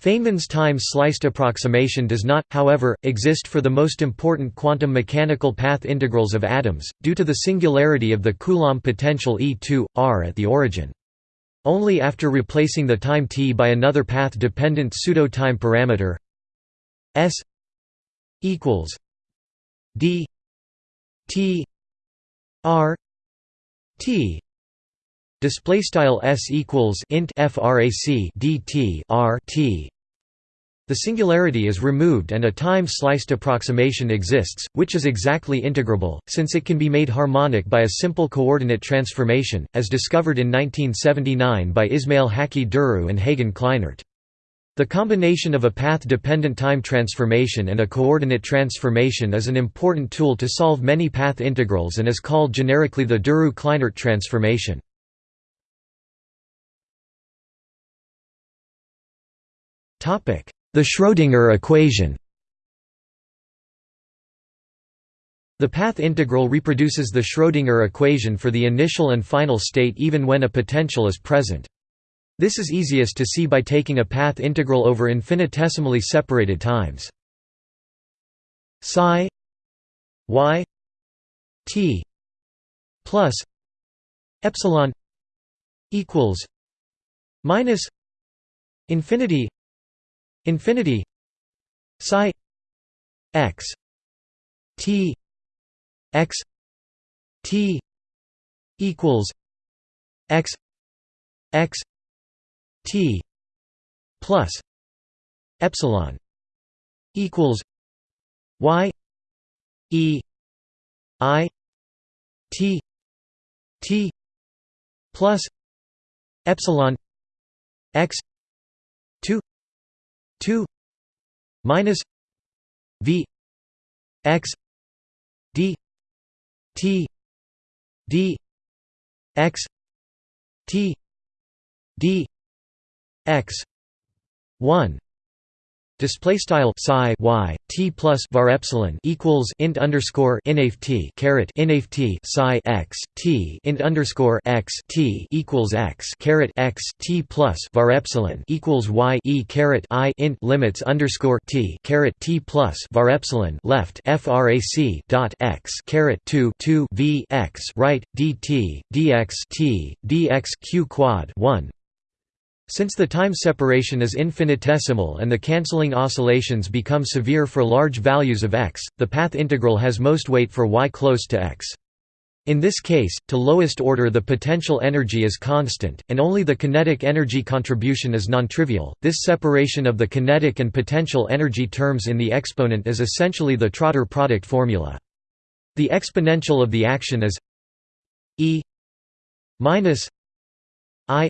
Feynman's time-sliced approximation does not, however, exist for the most important quantum mechanical path integrals of atoms, due to the singularity of the Coulomb potential E2, r at the origin. Only after replacing the time t by another path-dependent pseudo-time parameter s equals d T R T display style s equals int frac dt r t the singularity is removed and a time-sliced approximation exists, which is exactly integrable, since it can be made harmonic by a simple coordinate transformation, as discovered in 1979 by Ismail Haqqi Duru and Hagen Kleinert. The combination of a path-dependent time transformation and a coordinate transformation is an important tool to solve many path integrals and is called generically the Duru-Kleinert transformation. The Schrödinger equation The path integral reproduces the Schrödinger equation for the initial and final state even when a potential is present. This is easiest to see by taking a path integral over infinitesimally separated times. Psi y t plus epsilon equals minus infinity infinity psi x t x t equals x x t plus epsilon equals y e i t t plus epsilon x 2 minus v x d t d x t d x 1 Display style psi y t plus var epsilon equals int underscore inaf t caret inaf t psi x t int underscore x t equals x caret x t plus var epsilon equals y e caret i int limits underscore t caret t plus var epsilon left frac dot x caret two two v x right dt dx t dx q quad one since the time separation is infinitesimal and the cancelling oscillations become severe for large values of x, the path integral has most weight for y close to x. In this case, to lowest order the potential energy is constant, and only the kinetic energy contribution is nontrivial. This separation of the kinetic and potential energy terms in the exponent is essentially the Trotter product formula. The exponential of the action is e minus i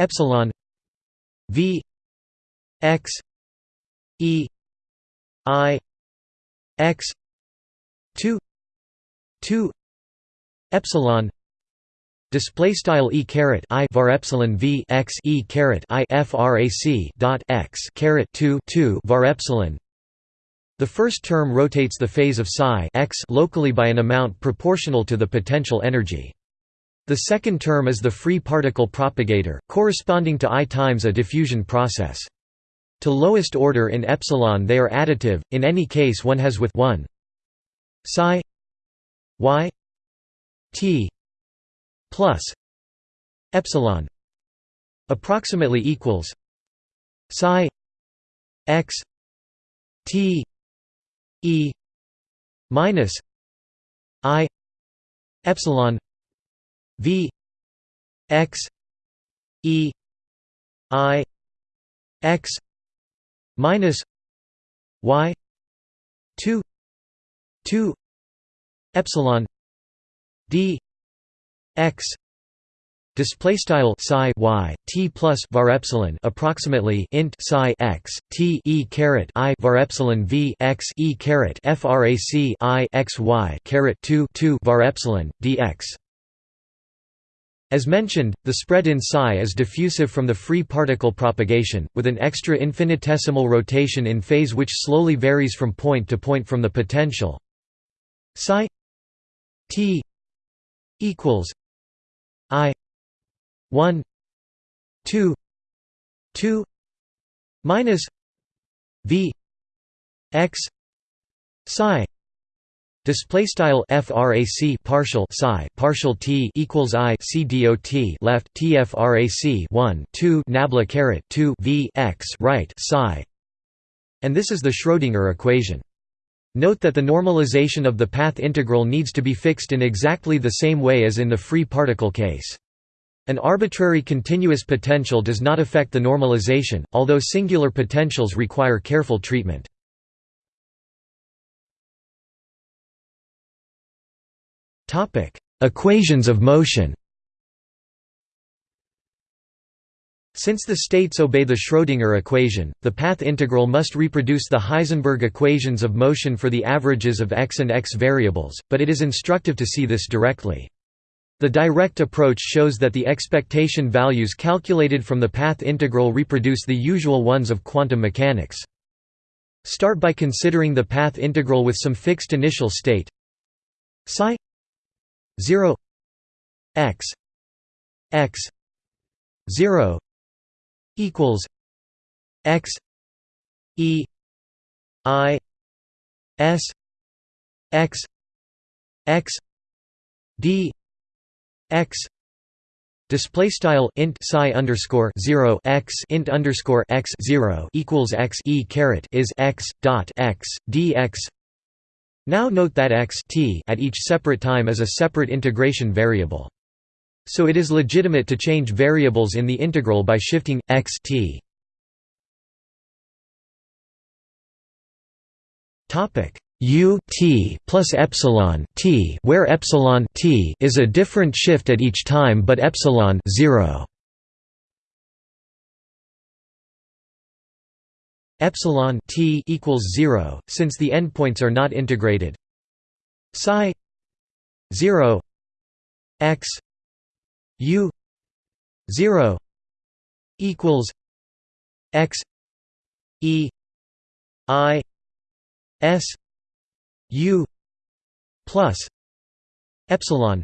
epsilon v x e i x 2 2 epsilon display style e caret i var epsilon v x e caret i frac dot x caret 2 2 var epsilon. The first term rotates the phase of psi x locally by an amount proportional to the potential energy the second term is the free particle propagator, corresponding to I times a diffusion process. To lowest order in epsilon they are additive, in any case one has with 1 psi y t plus epsilon approximately equals psi x t e minus i epsilon V X E I X minus Y two two epsilon D X Display style psi y t plus var epsilon approximately int psi x t e caret i var epsilon v x e caret frac i x y caret two two var epsilon dx as mentioned, the spread in psi is diffusive from the free particle propagation, with an extra infinitesimal rotation in phase which slowly varies from point to point from the potential. psi t equals i 1 2 2 minus v x psi Display style frac partial psi partial t equals i c dot left t frac 1 2 nabla caret 2 v x right psi, and this is the Schrödinger equation. Note that the normalization of the path integral needs to be fixed in exactly the same way as in the free particle case. An arbitrary continuous potential does not affect the normalization, although singular potentials require careful treatment. Equations of motion Since the states obey the Schrödinger equation, the path integral must reproduce the Heisenberg equations of motion for the averages of x and x variables, but it is instructive to see this directly. The direct approach shows that the expectation values calculated from the path integral reproduce the usual ones of quantum mechanics. Start by considering the path integral with some fixed initial state psi 0 x x 0 equals x e i s x x d x Display style int psi underscore zero x int underscore x zero equals x e caret is x dot x dx. Now note that x t at each separate time is a separate integration variable. So it is legitimate to change variables in the integral by shifting x t. Topic u t plus epsilon t, where epsilon t is a different shift at each time, but epsilon 0. Epsilon t equals 0 since the endpoints are not integrated. Psi 0 x u 0 equals x e i s u plus epsilon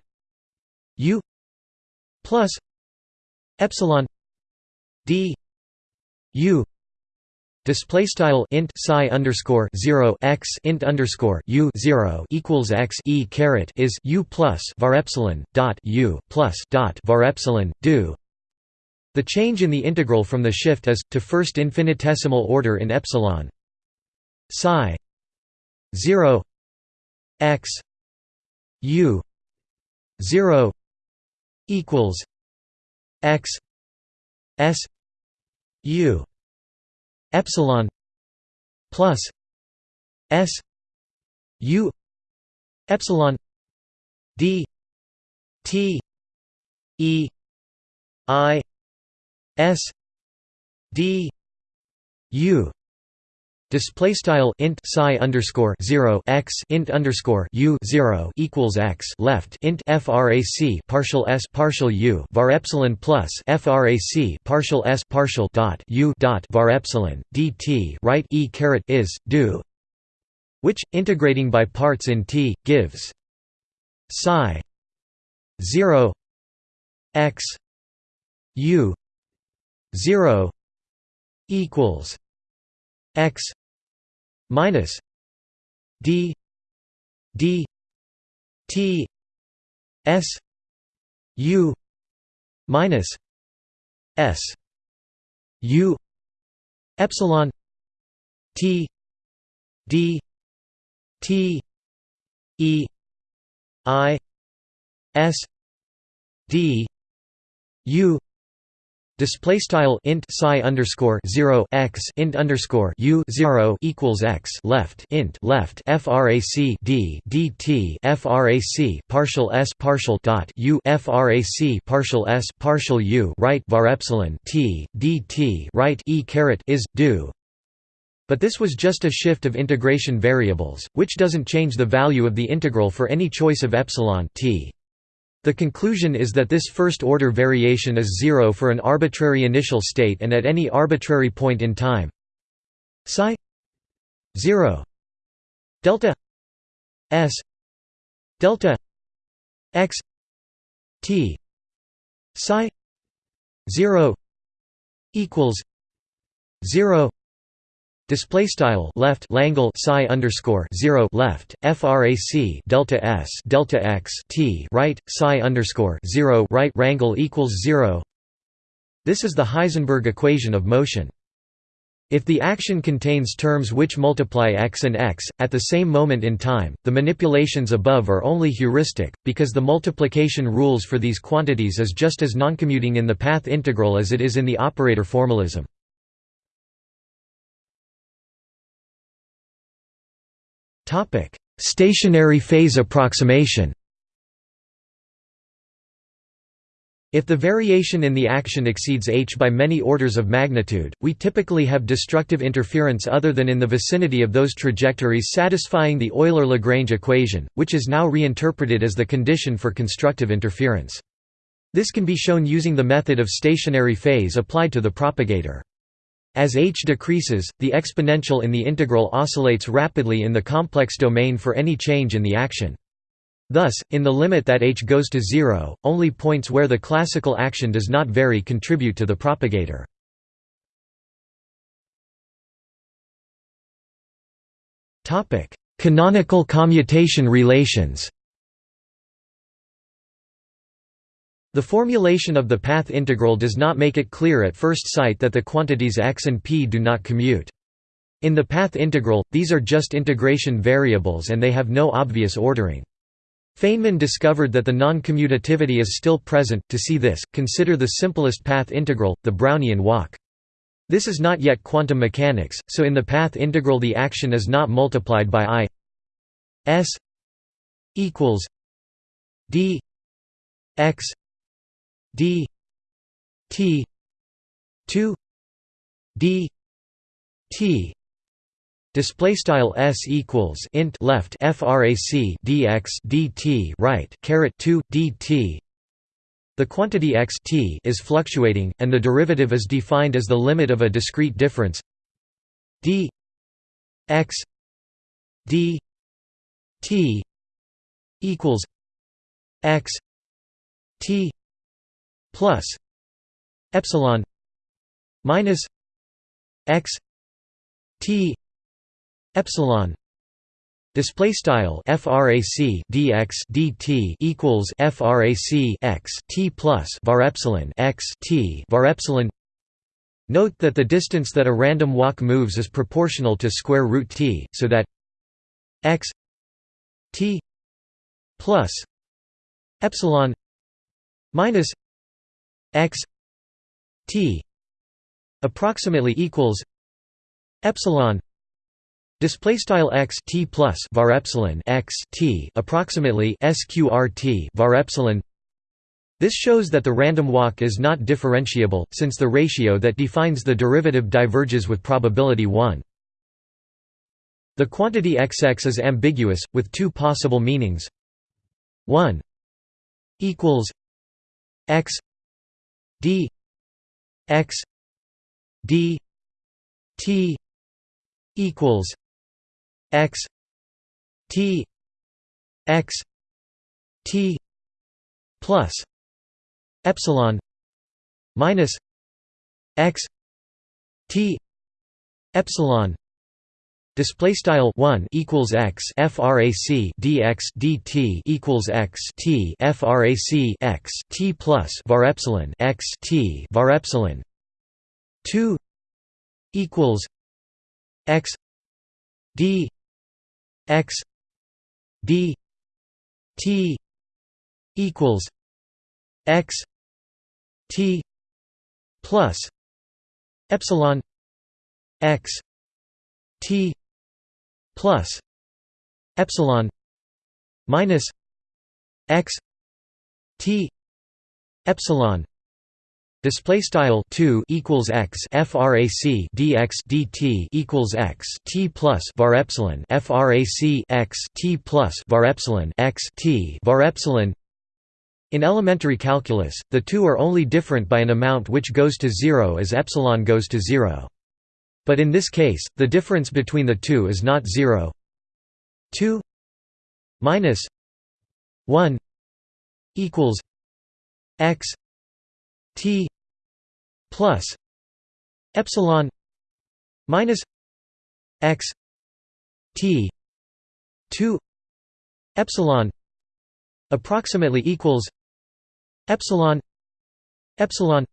u plus epsilon d u Display style int psi underscore zero x int underscore u zero equals x e caret is u plus var epsilon dot u plus dot var epsilon do. The change in the integral from the shift is to first infinitesimal order in epsilon psi zero x u zero equals x s u epsilon plus s u epsilon d t e i s d u Display style int psi underscore zero x int underscore u zero equals x left int frac partial s partial u var epsilon plus frac partial s partial dot u dot var epsilon dt right e caret is do, which integrating by parts in t gives psi zero x u zero equals x minus d d t s u minus s u epsilon t d t e i s d u Display style int psi underscore zero x int underscore u zero equals x left int left frac d dt frac partial s partial dot u frac partial s partial u right var epsilon t dt right e caret is do. But this was just a shift of integration variables, which doesn't change the value of the integral for any choice of epsilon t. The conclusion is that this first-order variation is zero for an arbitrary initial state and at any arbitrary point in time. Psi 0 delta s delta x t psi 0 equals 0 Display style left Langle psi underscore zero left frac delta s delta x t right psi underscore zero right rangle equals zero. This is the Heisenberg equation of motion. If the action contains terms which multiply x and x, at the same moment in time, the manipulations above are only heuristic, because the multiplication rules for these quantities is just as noncommuting in the path integral as it is in the operator formalism. Stationary phase approximation If the variation in the action exceeds h by many orders of magnitude, we typically have destructive interference other than in the vicinity of those trajectories satisfying the Euler-Lagrange equation, which is now reinterpreted as the condition for constructive interference. This can be shown using the method of stationary phase applied to the propagator. As h decreases, the exponential in the integral oscillates rapidly in the complex domain for any change in the action. Thus, in the limit that h goes to zero, only points where the classical action does not vary contribute to the propagator. Canonical commutation relations The formulation of the path integral does not make it clear at first sight that the quantities x and p do not commute. In the path integral, these are just integration variables and they have no obvious ordering. Feynman discovered that the non-commutativity is still present. To see this, consider the simplest path integral, the Brownian walk. This is not yet quantum mechanics, so in the path integral the action is not multiplied by i s equals d x d t 2 d t Display style s equals int left frac dx dt right caret 2 dt. The quantity x t is fluctuating, and the derivative is defined as the limit of a discrete difference d x d t equals x t plus epsilon minus x t epsilon display style frac dx dt equals frac x t plus var epsilon x t var epsilon. Note that the distance that a random walk moves is proportional to square root t so that x t plus epsilon minus x t approximately equals epsilon Display style x t plus var epsilon x t approximately sqrt var epsilon. This shows that the random walk is not differentiable, since the ratio that defines the derivative diverges with probability 1. The quantity xx is ambiguous, with two possible meanings. 1 equals x d x d t equals x t x t plus epsilon minus x t epsilon Display style one equals x frac dx dt equals x t frac x t plus var epsilon x t var epsilon. Two equals x d x d t equals x t plus epsilon x t plus epsilon minus x t epsilon Display style two equals x frac dx dt equals x t plus var epsilon frac x t plus var epsilon x t var epsilon. In elementary calculus, the two are only different by an amount which goes to zero as epsilon goes to zero. But in this case, the difference between the two is not zero. Two minus one equals x t plus epsilon minus x t 2 epsilon approximately equals epsilon epsilon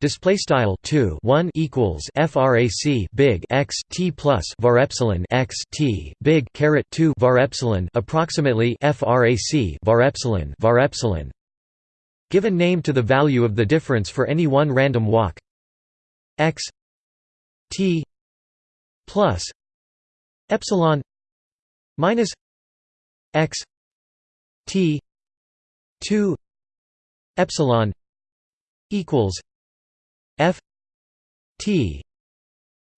Display style 2 1 equals frac big x t plus var epsilon x t big caret 2 var epsilon approximately frac var epsilon var epsilon. Give a name to the value of the difference for any one random walk x t plus epsilon minus x t 2 epsilon equals f t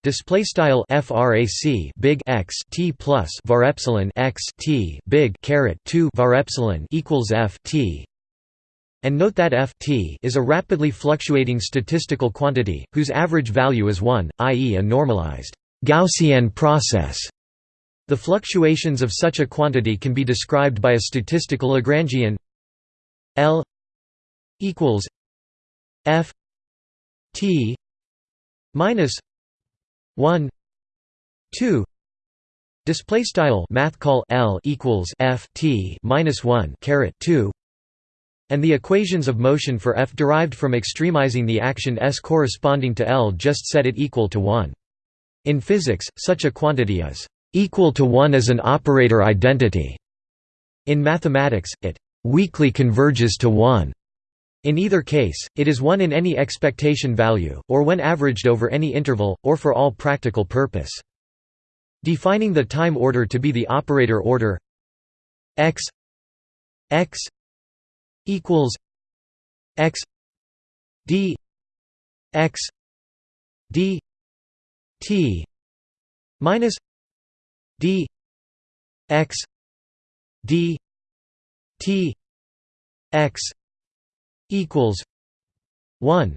display style frac big x t plus var epsilon x t big caret 2 var epsilon equals f t and note that f t is a rapidly fluctuating statistical quantity whose average value is 1 i.e. a normalized gaussian process the fluctuations of such a quantity can be described by a statistical lagrangian l equals f t minus 1 2 display style math call l equals f t minus 1 caret 2 and the equations of motion for f derived from extremizing the action s corresponding to l just set it equal to 1 in physics such a quantity is equal to 1 as an operator identity. In mathematics it weakly converges to 1 in either case, it is 1 in any expectation value, or when averaged over any interval, or for all practical purpose. Defining the time order to be the operator order x x equals x d x d t minus d x d t x equals 1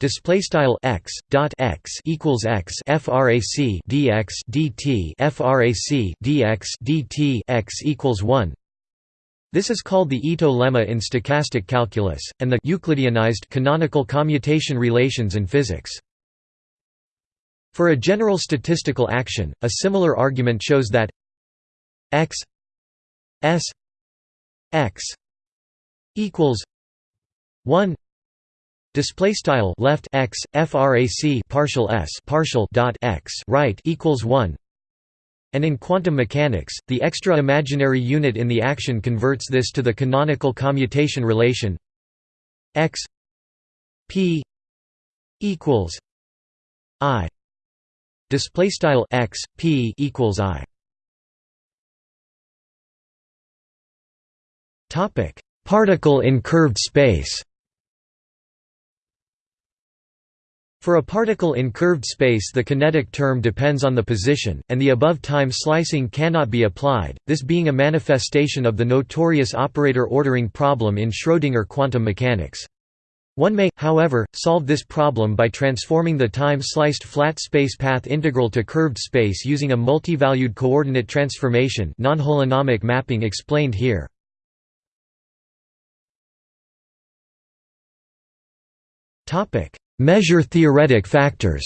display style x dot x equals x frac dx dt frac dx dt x equals 1 this is called the Ito lemma in stochastic calculus, and the Euclideanized canonical commutation relations in physics. For a general statistical action, a similar argument shows that x s x equals 1 display style left x frac partial s partial dot x right equals 1 and in quantum mechanics the extra imaginary unit in the action converts this to the canonical commutation relation x p equals i. Display style x p equals i. Topic. Particle in curved space For a particle in curved space the kinetic term depends on the position, and the above time slicing cannot be applied, this being a manifestation of the notorious operator ordering problem in Schrödinger quantum mechanics. One may, however, solve this problem by transforming the time-sliced flat space path integral to curved space using a multivalued coordinate transformation non-holonomic mapping explained here. Topic Measure theoretic factors.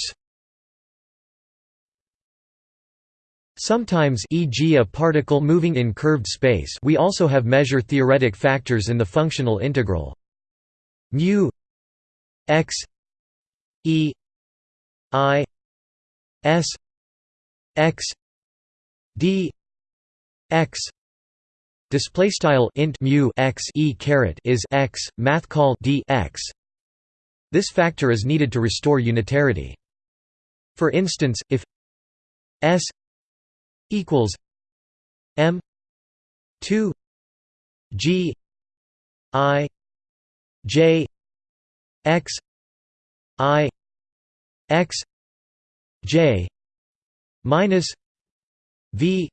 Sometimes e.g. a particle moving in curved space we also have measure theoretic factors in the functional integral. Mu x e i s x d x display style int mu x e caret is x math call d x this factor is needed to restore unitarity. For instance, if S equals M 2 G I J X I X J minus V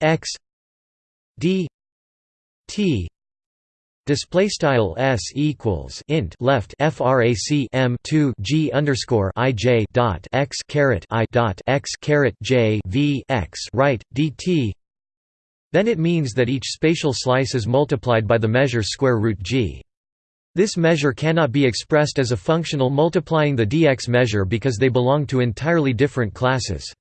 X D T Display style s equals int left frac m 2 g underscore i j dot x caret i dot x caret j v x right dt. Then it means that each spatial slice is multiplied by the measure square root g. This measure cannot be expressed as a functional multiplying the dx measure because they belong to entirely different classes.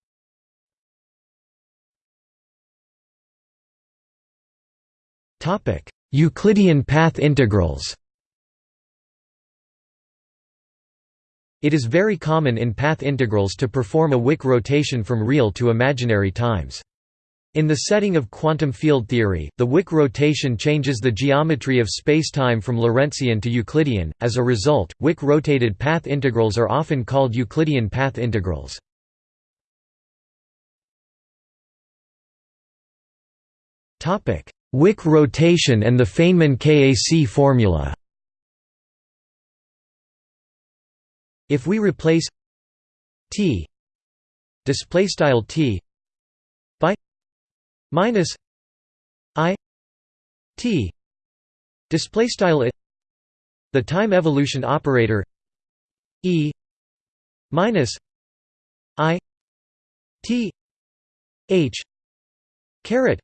Topic Euclidean path integrals It is very common in path integrals to perform a Wick rotation from real to imaginary times. In the setting of quantum field theory, the Wick rotation changes the geometry of spacetime from Lorentzian to Euclidean. As a result, Wick rotated path integrals are often called Euclidean path integrals. Topic: Wick rotation and the Feynman KAC formula. If we replace t display style t by minus i t display style it the time evolution operator e minus i t h caret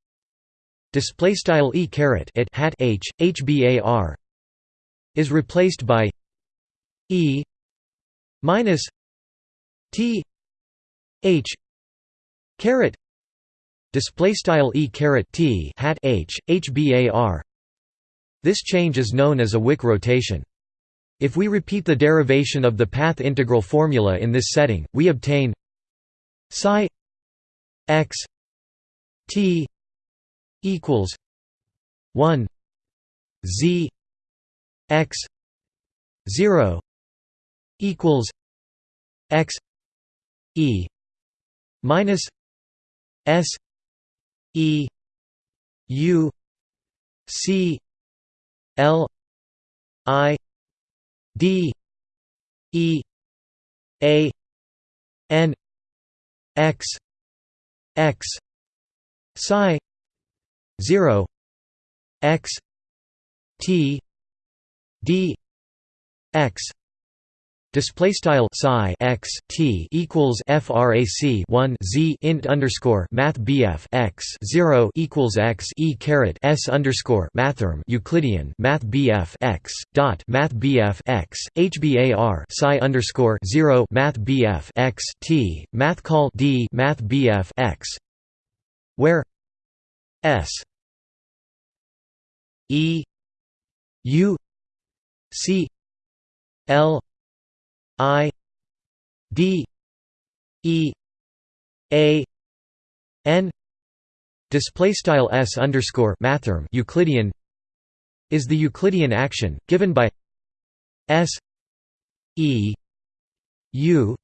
display style e caret it hat h hbar is replaced by e minus t h caret display style e caret t hat h hbar this change is known as a wick rotation. If we repeat the derivation of the path integral formula in this setting we obtain psi x t equals 1 z x 0 equals x e minus s e u c l i d e a n x x psi 0 x t d x Display style psi x t equals frac 1 z int underscore math bf x 0 equals x e caret s underscore mathrm Euclidean math bf x dot math bf x hbar psi underscore 0 math bf x t math call d math bf x where s. E. U. C. L. I. D. E. A. N. Display style s underscore mathrm Euclidean is the Euclidean action given by s. E. U.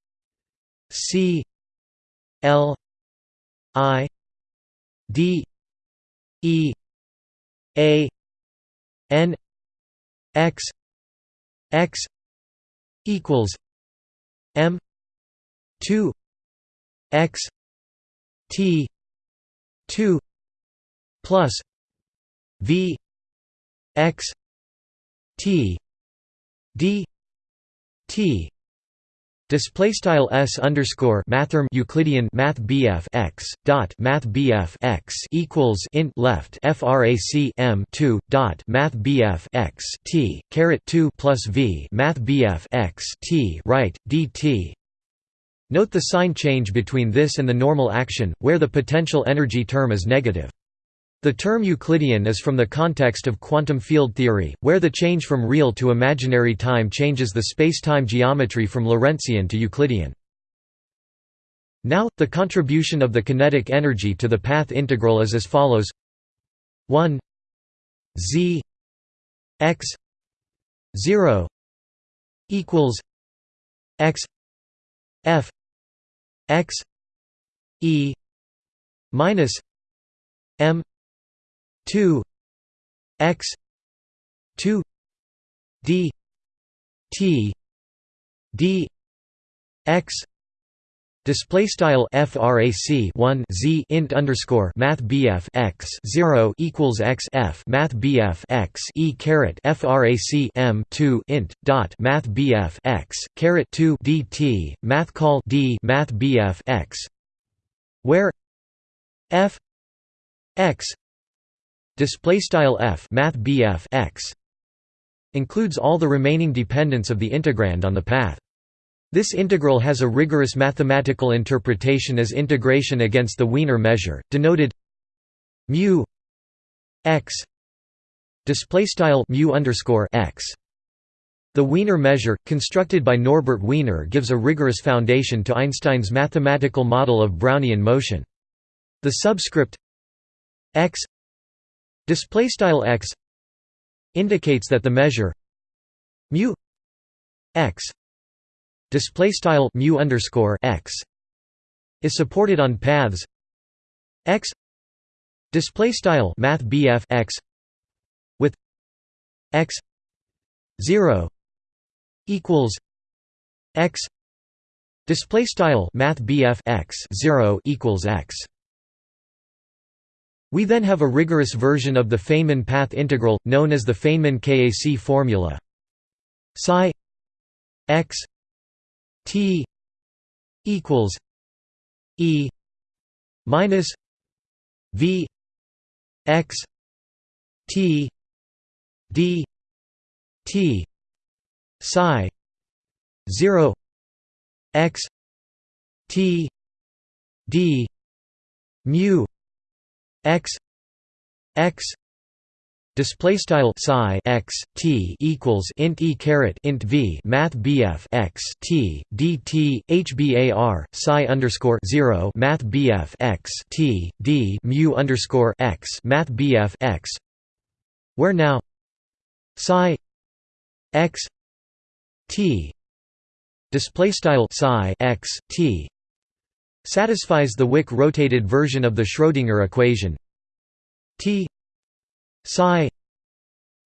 C. L. I. D e a n x x equals M two X T two plus V X T D T Display style s underscore mathrm Euclidean math bf x dot math bf x equals int left frac m two dot math bf x t caret two plus v math bf x t right dt. Note the sign change between this and the normal action, where the potential energy term is negative. The term Euclidean is from the context of quantum field theory, where the change from real to imaginary time changes the spacetime geometry from Lorentzian to Euclidean. Now, the contribution of the kinetic energy to the path integral is as follows 1 z x 0 equals x f x e minus m 2 x 2 d t d x Display style frac 1 z int underscore math bf x 0 equals x f math bf x e caret frac m 2 int dot math bf x caret 2 dt math call d math bf x where f x display style f math bf x includes all the remaining dependence of the integrand on the path this integral has a rigorous mathematical interpretation as integration against the Wiener measure denoted mu x display style mu underscore x The Wiener measure, constructed by Norbert Wiener gives a rigorous foundation to Einstein's mathematical model of Brownian motion. The subscript x x indicates that the measure mu x display style mu underscore x is supported on paths x display style math x with x 0 equals x display style math x 0 equals x we then have a rigorous version of the Feynman path integral known as the Feynman KAC formula. Psi x t equals e minus v x t d t psi 0 x t d mu x x display style psi x t equals int e caret int v math bf x t dt hbar psi underscore zero math bf x t d mu underscore x math bf x. Where now? Psi x t display style psi x t satisfies the Wick rotated version of the Schrödinger equation t psi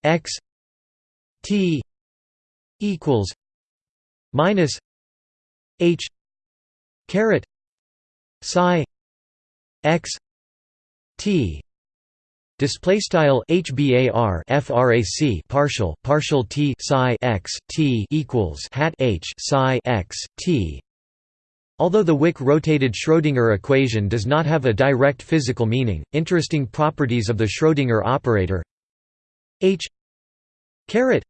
x t equals minus h caret psi x t Display style HBAR FRAC partial partial T psi x T equals hat H psi x T. Although the Wick rotated Schrödinger equation does not have a direct physical meaning, interesting properties of the Schrödinger operator H caret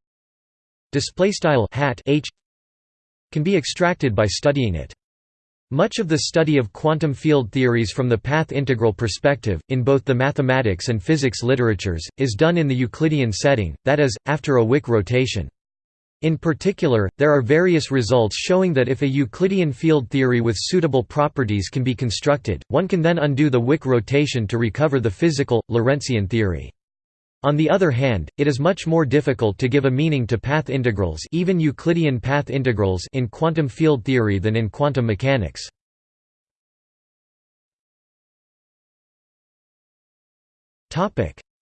style hat H can be extracted by studying it. Much of the study of quantum field theories from the path integral perspective, in both the mathematics and physics literatures, is done in the Euclidean setting, that is, after a Wick rotation. In particular, there are various results showing that if a Euclidean field theory with suitable properties can be constructed, one can then undo the Wick rotation to recover the physical, Lorentzian theory. On the other hand, it is much more difficult to give a meaning to path integrals even Euclidean path integrals in quantum field theory than in quantum mechanics.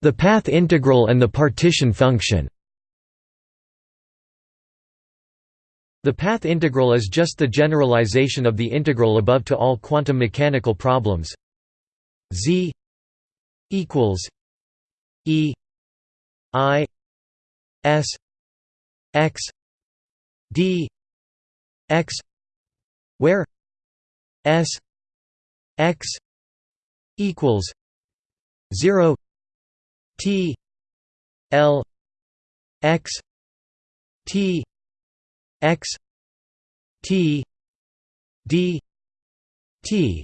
The path integral and the partition function The path integral is just the generalization of the integral above to all quantum mechanical problems. Z equals e I S X D X where S X equals zero T L X T X T D T.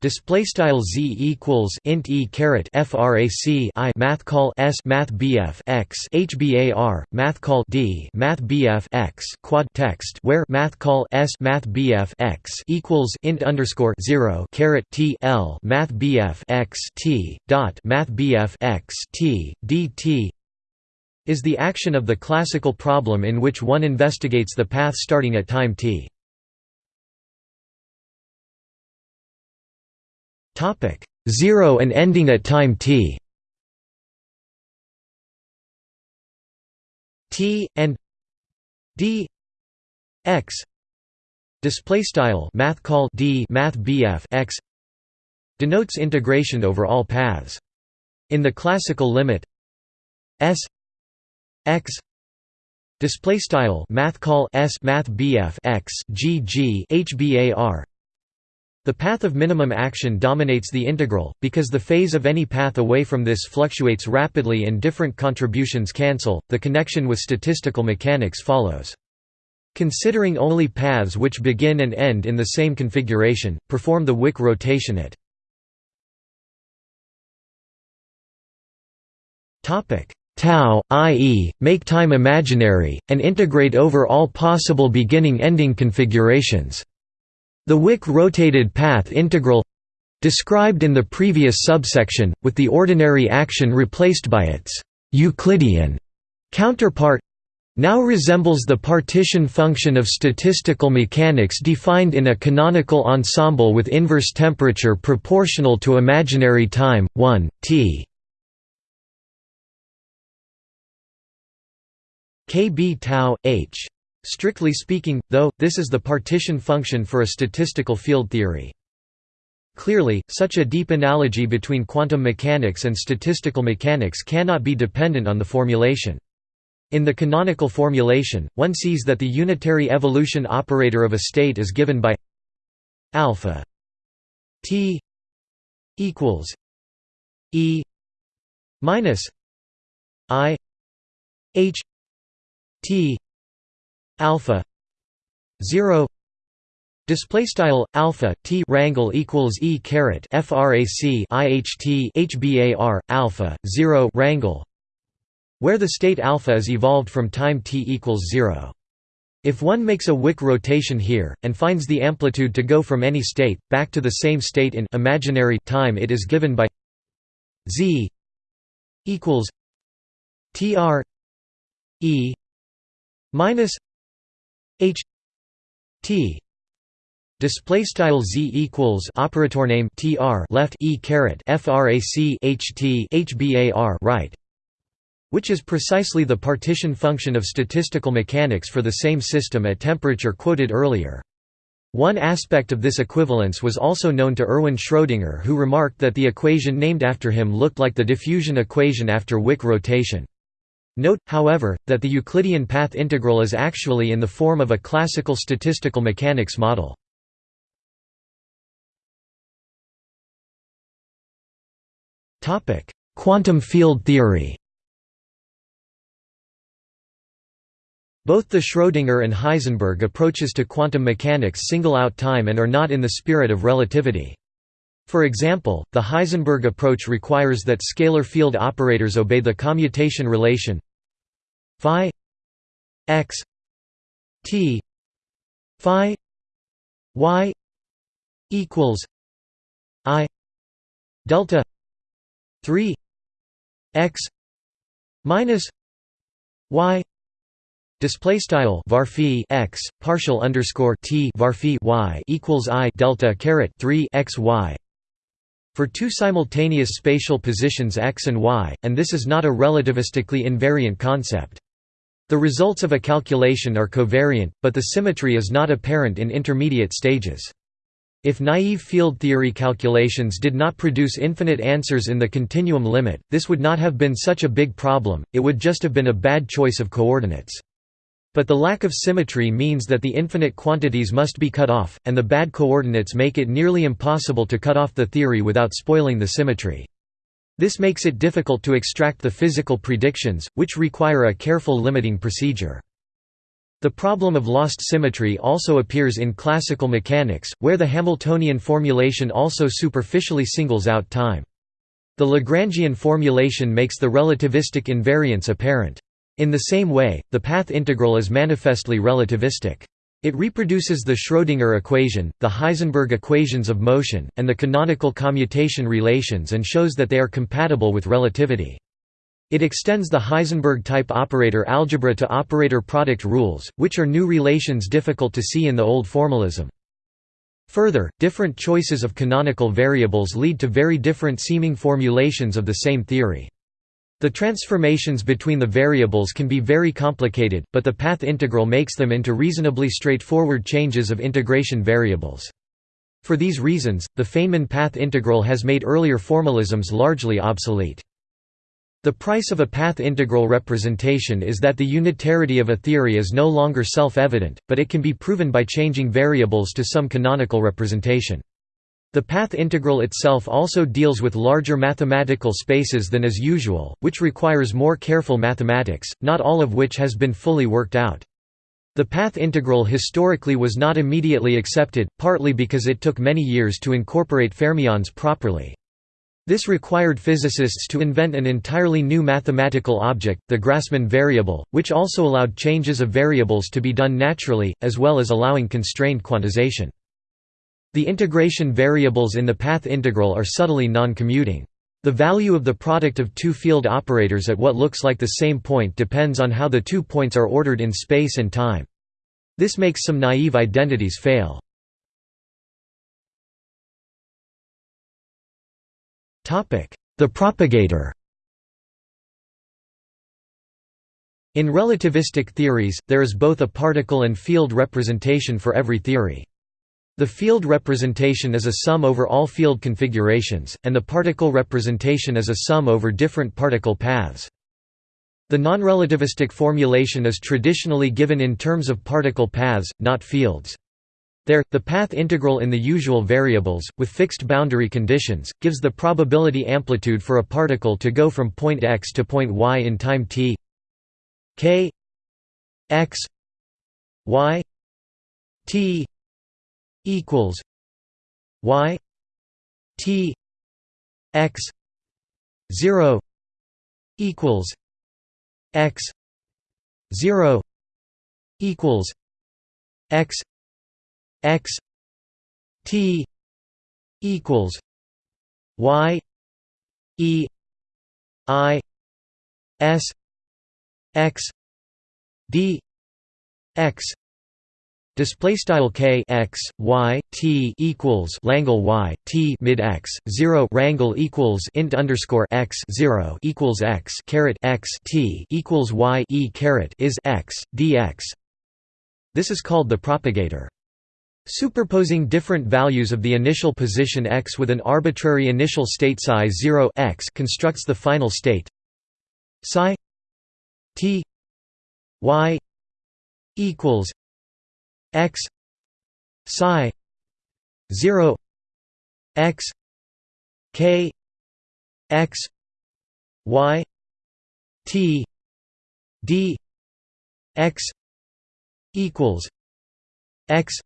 Display style z equals int e caret frac i math call s math bf x hbar math call d math bf x quad text where math call s math bf x equals int underscore zero caret t l math bf x t dot math bf x t is the action of the classical problem in which one investigates the path starting at time t. Topic 0 and ending at time t. T and d x display style math call d math bf x denotes integration over all paths. In the classical limit s x display style math call s math bf x g g hbar the path of minimum action dominates the integral, because the phase of any path away from this fluctuates rapidly and different contributions cancel, the connection with statistical mechanics follows. Considering only paths which begin and end in the same configuration, perform the Wick rotation at tau, i.e., make time imaginary, and integrate over all possible beginning-ending configurations. The Wick rotated path integral described in the previous subsection, with the ordinary action replaced by its Euclidean counterpart now resembles the partition function of statistical mechanics defined in a canonical ensemble with inverse temperature proportional to imaginary time, 1, t kb tau, h. Strictly speaking, though, this is the partition function for a statistical field theory. Clearly, such a deep analogy between quantum mechanics and statistical mechanics cannot be dependent on the formulation. In the canonical formulation, one sees that the unitary evolution operator of a state is given by alpha t equals e minus i h t alpha 0 Display style alpha t rangle equals e caret frac iht hbar alpha 0 rangle where the state alpha is evolved from time t equals 0. If one makes a Wick rotation here, and finds the amplitude to go from any state, back to the same state in imaginary time it is given by z equals tr e minus h t Display style z equals operator name tr left e caret frac ht hbar right, which is precisely the partition function of statistical mechanics for the same system at temperature quoted earlier. One aspect of this equivalence was also known to Erwin Schrödinger who remarked that the equation named after him looked like the diffusion equation after Wick rotation. Note, however, that the Euclidean path integral is actually in the form of a classical statistical mechanics model. Quantum field theory Both the Schrödinger and Heisenberg approaches to quantum mechanics single out time and are not in the spirit of relativity. For example, the Heisenberg approach requires that scalar field operators obey the commutation relation phi x t phi y equals i delta 3 x minus y display style var x partial underscore t var y equals i delta caret 3 x y for two simultaneous spatial positions x and y and this is not a relativistically invariant concept the results of a calculation are covariant but the symmetry is not apparent in intermediate stages if naive field theory calculations did not produce infinite answers in the continuum limit, this would not have been such a big problem, it would just have been a bad choice of coordinates. But the lack of symmetry means that the infinite quantities must be cut off, and the bad coordinates make it nearly impossible to cut off the theory without spoiling the symmetry. This makes it difficult to extract the physical predictions, which require a careful limiting procedure. The problem of lost symmetry also appears in classical mechanics, where the Hamiltonian formulation also superficially singles out time. The Lagrangian formulation makes the relativistic invariance apparent. In the same way, the path integral is manifestly relativistic. It reproduces the Schrödinger equation, the Heisenberg equations of motion, and the canonical commutation relations and shows that they are compatible with relativity. It extends the Heisenberg-type operator algebra to operator product rules, which are new relations difficult to see in the old formalism. Further, different choices of canonical variables lead to very different seeming formulations of the same theory. The transformations between the variables can be very complicated, but the path integral makes them into reasonably straightforward changes of integration variables. For these reasons, the Feynman path integral has made earlier formalisms largely obsolete. The price of a path integral representation is that the unitarity of a theory is no longer self-evident, but it can be proven by changing variables to some canonical representation. The path integral itself also deals with larger mathematical spaces than is usual, which requires more careful mathematics, not all of which has been fully worked out. The path integral historically was not immediately accepted, partly because it took many years to incorporate fermions properly. This required physicists to invent an entirely new mathematical object, the Grassmann variable, which also allowed changes of variables to be done naturally, as well as allowing constrained quantization. The integration variables in the path integral are subtly non-commuting. The value of the product of two field operators at what looks like the same point depends on how the two points are ordered in space and time. This makes some naive identities fail. The propagator In relativistic theories, there is both a particle and field representation for every theory. The field representation is a sum over all field configurations, and the particle representation is a sum over different particle paths. The non-relativistic formulation is traditionally given in terms of particle paths, not fields. There, the path integral in the usual variables, with fixed boundary conditions, gives the probability amplitude for a particle to go from point x to point y in time t k x y t equals y t x 0 equals x 0 equals x x t equals y e i s x d x Display style k x y t equals Langle y t mid x zero rangle equals int underscore x zero equals x caret x t equals y e caret is x dx. This is called the propagator. Superposing different values of the initial position x with an arbitrary initial state psi 0 x constructs the final state psi t y equals x psi 0 x k x y t d x equals x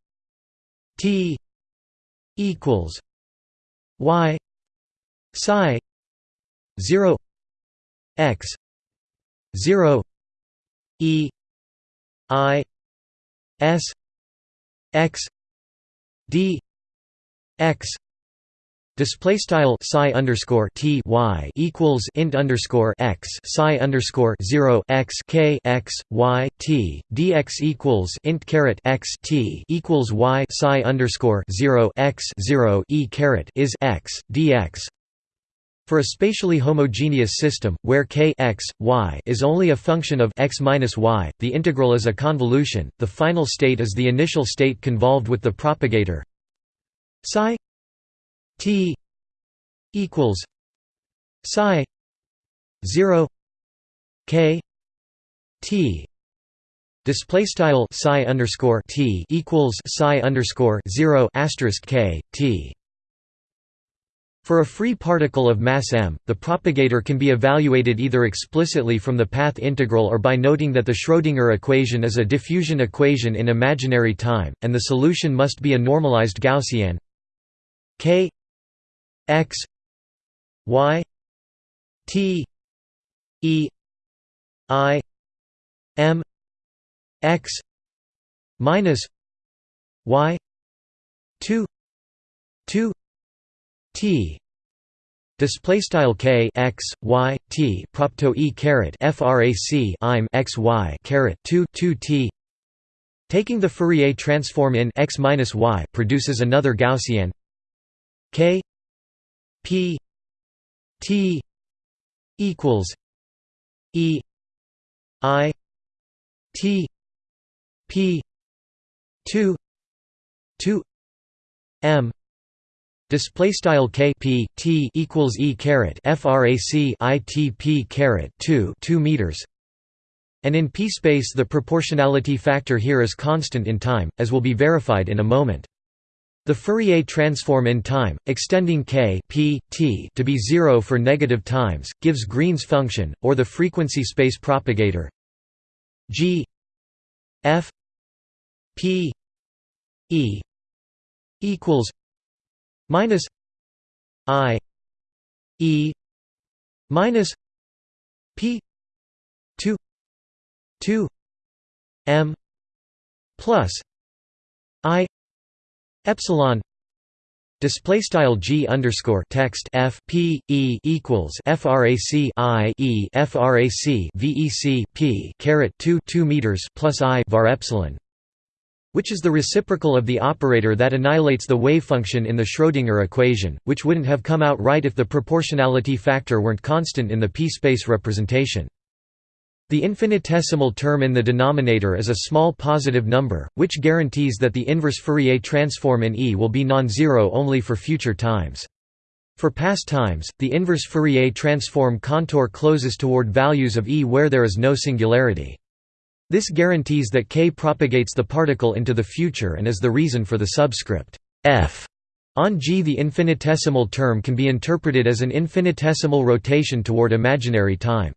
T equals Y psi zero X zero E I S X D X Display style psi underscore t y equals int underscore x psi underscore zero x k x y t dx equals int caret x t equals y psi underscore zero x zero e caret is x dx. For a spatially homogeneous system, where k x, y is only a function of x minus y, the integral is a convolution. The final state is the initial state convolved with the propagator psi T equals psi zero K T display style psi underscore T equals psi underscore zero asterisk K T for a free particle of mass m, the propagator can be evaluated either explicitly from the path integral or by noting that the Schrödinger equation is a diffusion equation in imaginary time, and the solution must be a normalized Gaussian k x y t e i m x minus y 2 2 t. Display style k x y t propto e caret frac im x y caret 2 2 t. Taking the Fourier transform in x minus y produces another Gaussian. K P T equals E I T P two two M Display style k p t equals e caret frac i t p caret two two meters, and in p space the proportionality factor here is constant in time, as will be verified in a moment. The Fourier transform in time, extending k p, t to be zero for negative times, gives Green's function, or the frequency space propagator g f p e equals minus i e minus p 2 2 m plus i epsilon Display style g underscore text f p e equals frac i e frac vec p caret 2 2 meters plus i var epsilon, which is the reciprocal of the operator that annihilates the wave function in the Schrödinger equation, which wouldn't have come out right if the proportionality factor weren't constant in the p-space representation. The infinitesimal term in the denominator is a small positive number, which guarantees that the inverse Fourier transform in E will be non-zero only for future times. For past times, the inverse Fourier transform contour closes toward values of E where there is no singularity. This guarantees that k propagates the particle into the future and is the reason for the subscript f on G. The infinitesimal term can be interpreted as an infinitesimal rotation toward imaginary time.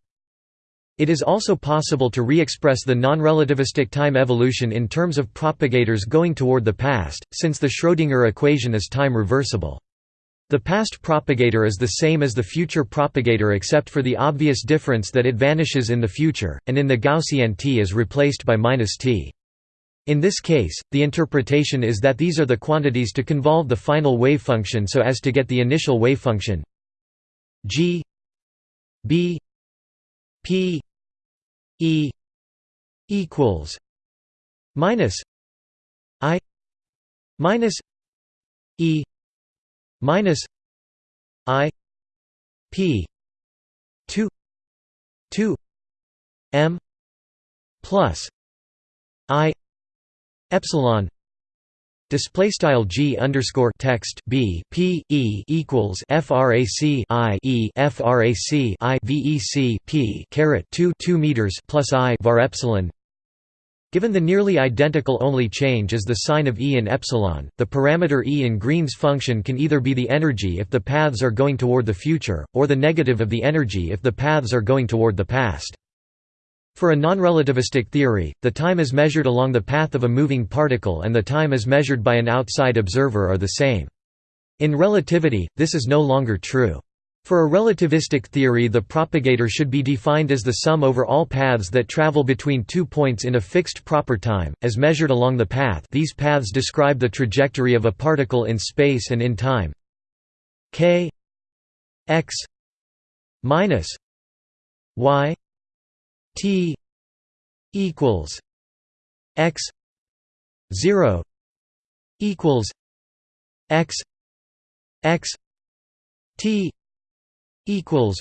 It is also possible to re-express the non-relativistic time evolution in terms of propagators going toward the past, since the Schrödinger equation is time reversible. The past propagator is the same as the future propagator except for the obvious difference that it vanishes in the future, and in the Gaussian t is replaced by t. In this case, the interpretation is that these are the quantities to convolve the final wave function so as to get the initial wave function g b p E equals minus I minus E minus I P two two M plus I epsilon Display style g underscore text b p e equals frac i e frac i vec p caret 2 2 meters plus i var epsilon. Given the nearly identical only change is the sign of E in epsilon, the parameter E in Green's function can either be the energy if the paths are going toward the future, or the negative of the energy if the paths are going toward the past. For a nonrelativistic theory, the time is measured along the path of a moving particle and the time as measured by an outside observer are the same. In relativity, this is no longer true. For a relativistic theory the propagator should be defined as the sum over all paths that travel between two points in a fixed proper time, as measured along the path. These paths describe the trajectory of a particle in space and in time. K x minus y T equals X zero equals X X T equals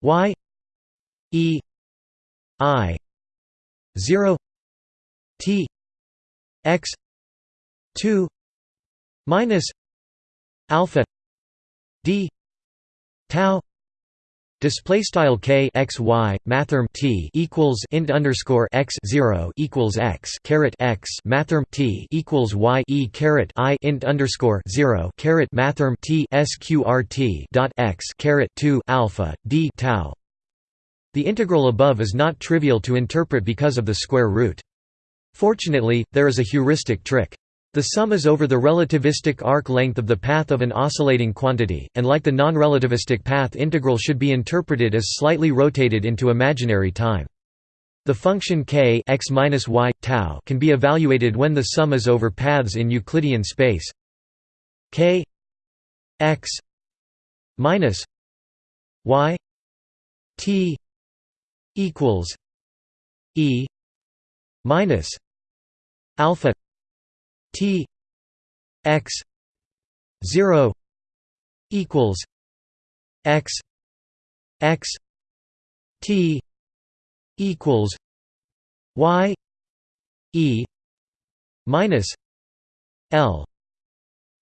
Y E I zero T X two minus alpha D tau Display style k x y mathrm t equals int underscore x zero equals x caret x mathrm t equals y e caret i int underscore zero caret mathrm t sqrt dot x caret two alpha d tau. The integral above is not trivial to interpret because of the square root. Fortunately, there is a heuristic trick. The sum is over the relativistic arc length of the path of an oscillating quantity, and like the non-relativistic path integral should be interpreted as slightly rotated into imaginary time. The function k x y tau can be evaluated when the sum is over paths in Euclidean space k x minus y t equals e minus alpha T x 0 equals x x T equals y e minus L.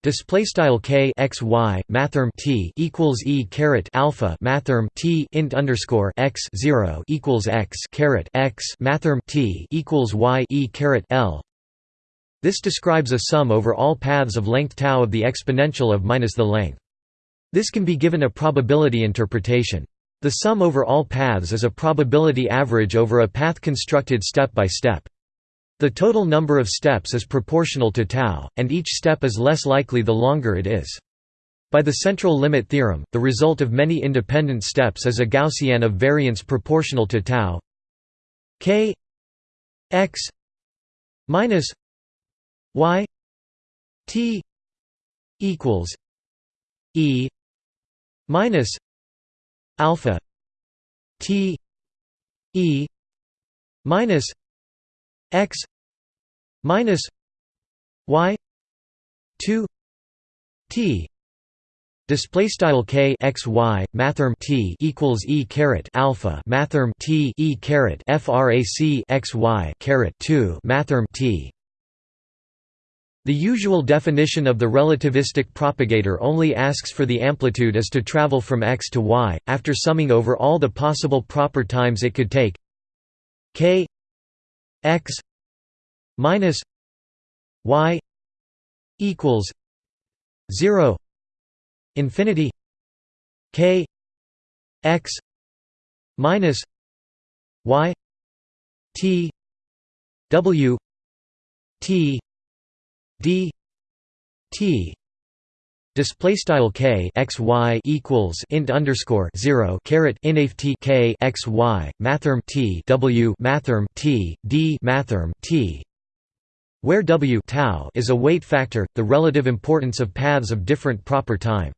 Display style k x y mathrm t equals e caret alpha mathrm t int underscore x zero equals x caret x mathrm t equals y e caret l this describes a sum over all paths of length tau of the exponential of minus the length. This can be given a probability interpretation. The sum over all paths is a probability average over a path constructed step by step. The total number of steps is proportional to tau, and each step is less likely the longer it is. By the central limit theorem, the result of many independent steps is a Gaussian of variance proportional to tau k x minus y t equals e minus alpha t e minus x minus y 2 t Display style k x y mathrm t equals e caret alpha mathrm t e caret frac x y caret two mathrm t. The usual definition of the relativistic propagator only asks for the amplitude as to travel from x to y, after summing over all the possible proper times it could take. K x minus y equals 0 infinity k x minus y t w t d t Display style k x y equals int underscore zero caret inaf t k x y mathrm t w mathrm t d mathrm t where w tau is a weight factor, the relative importance of paths of different proper time.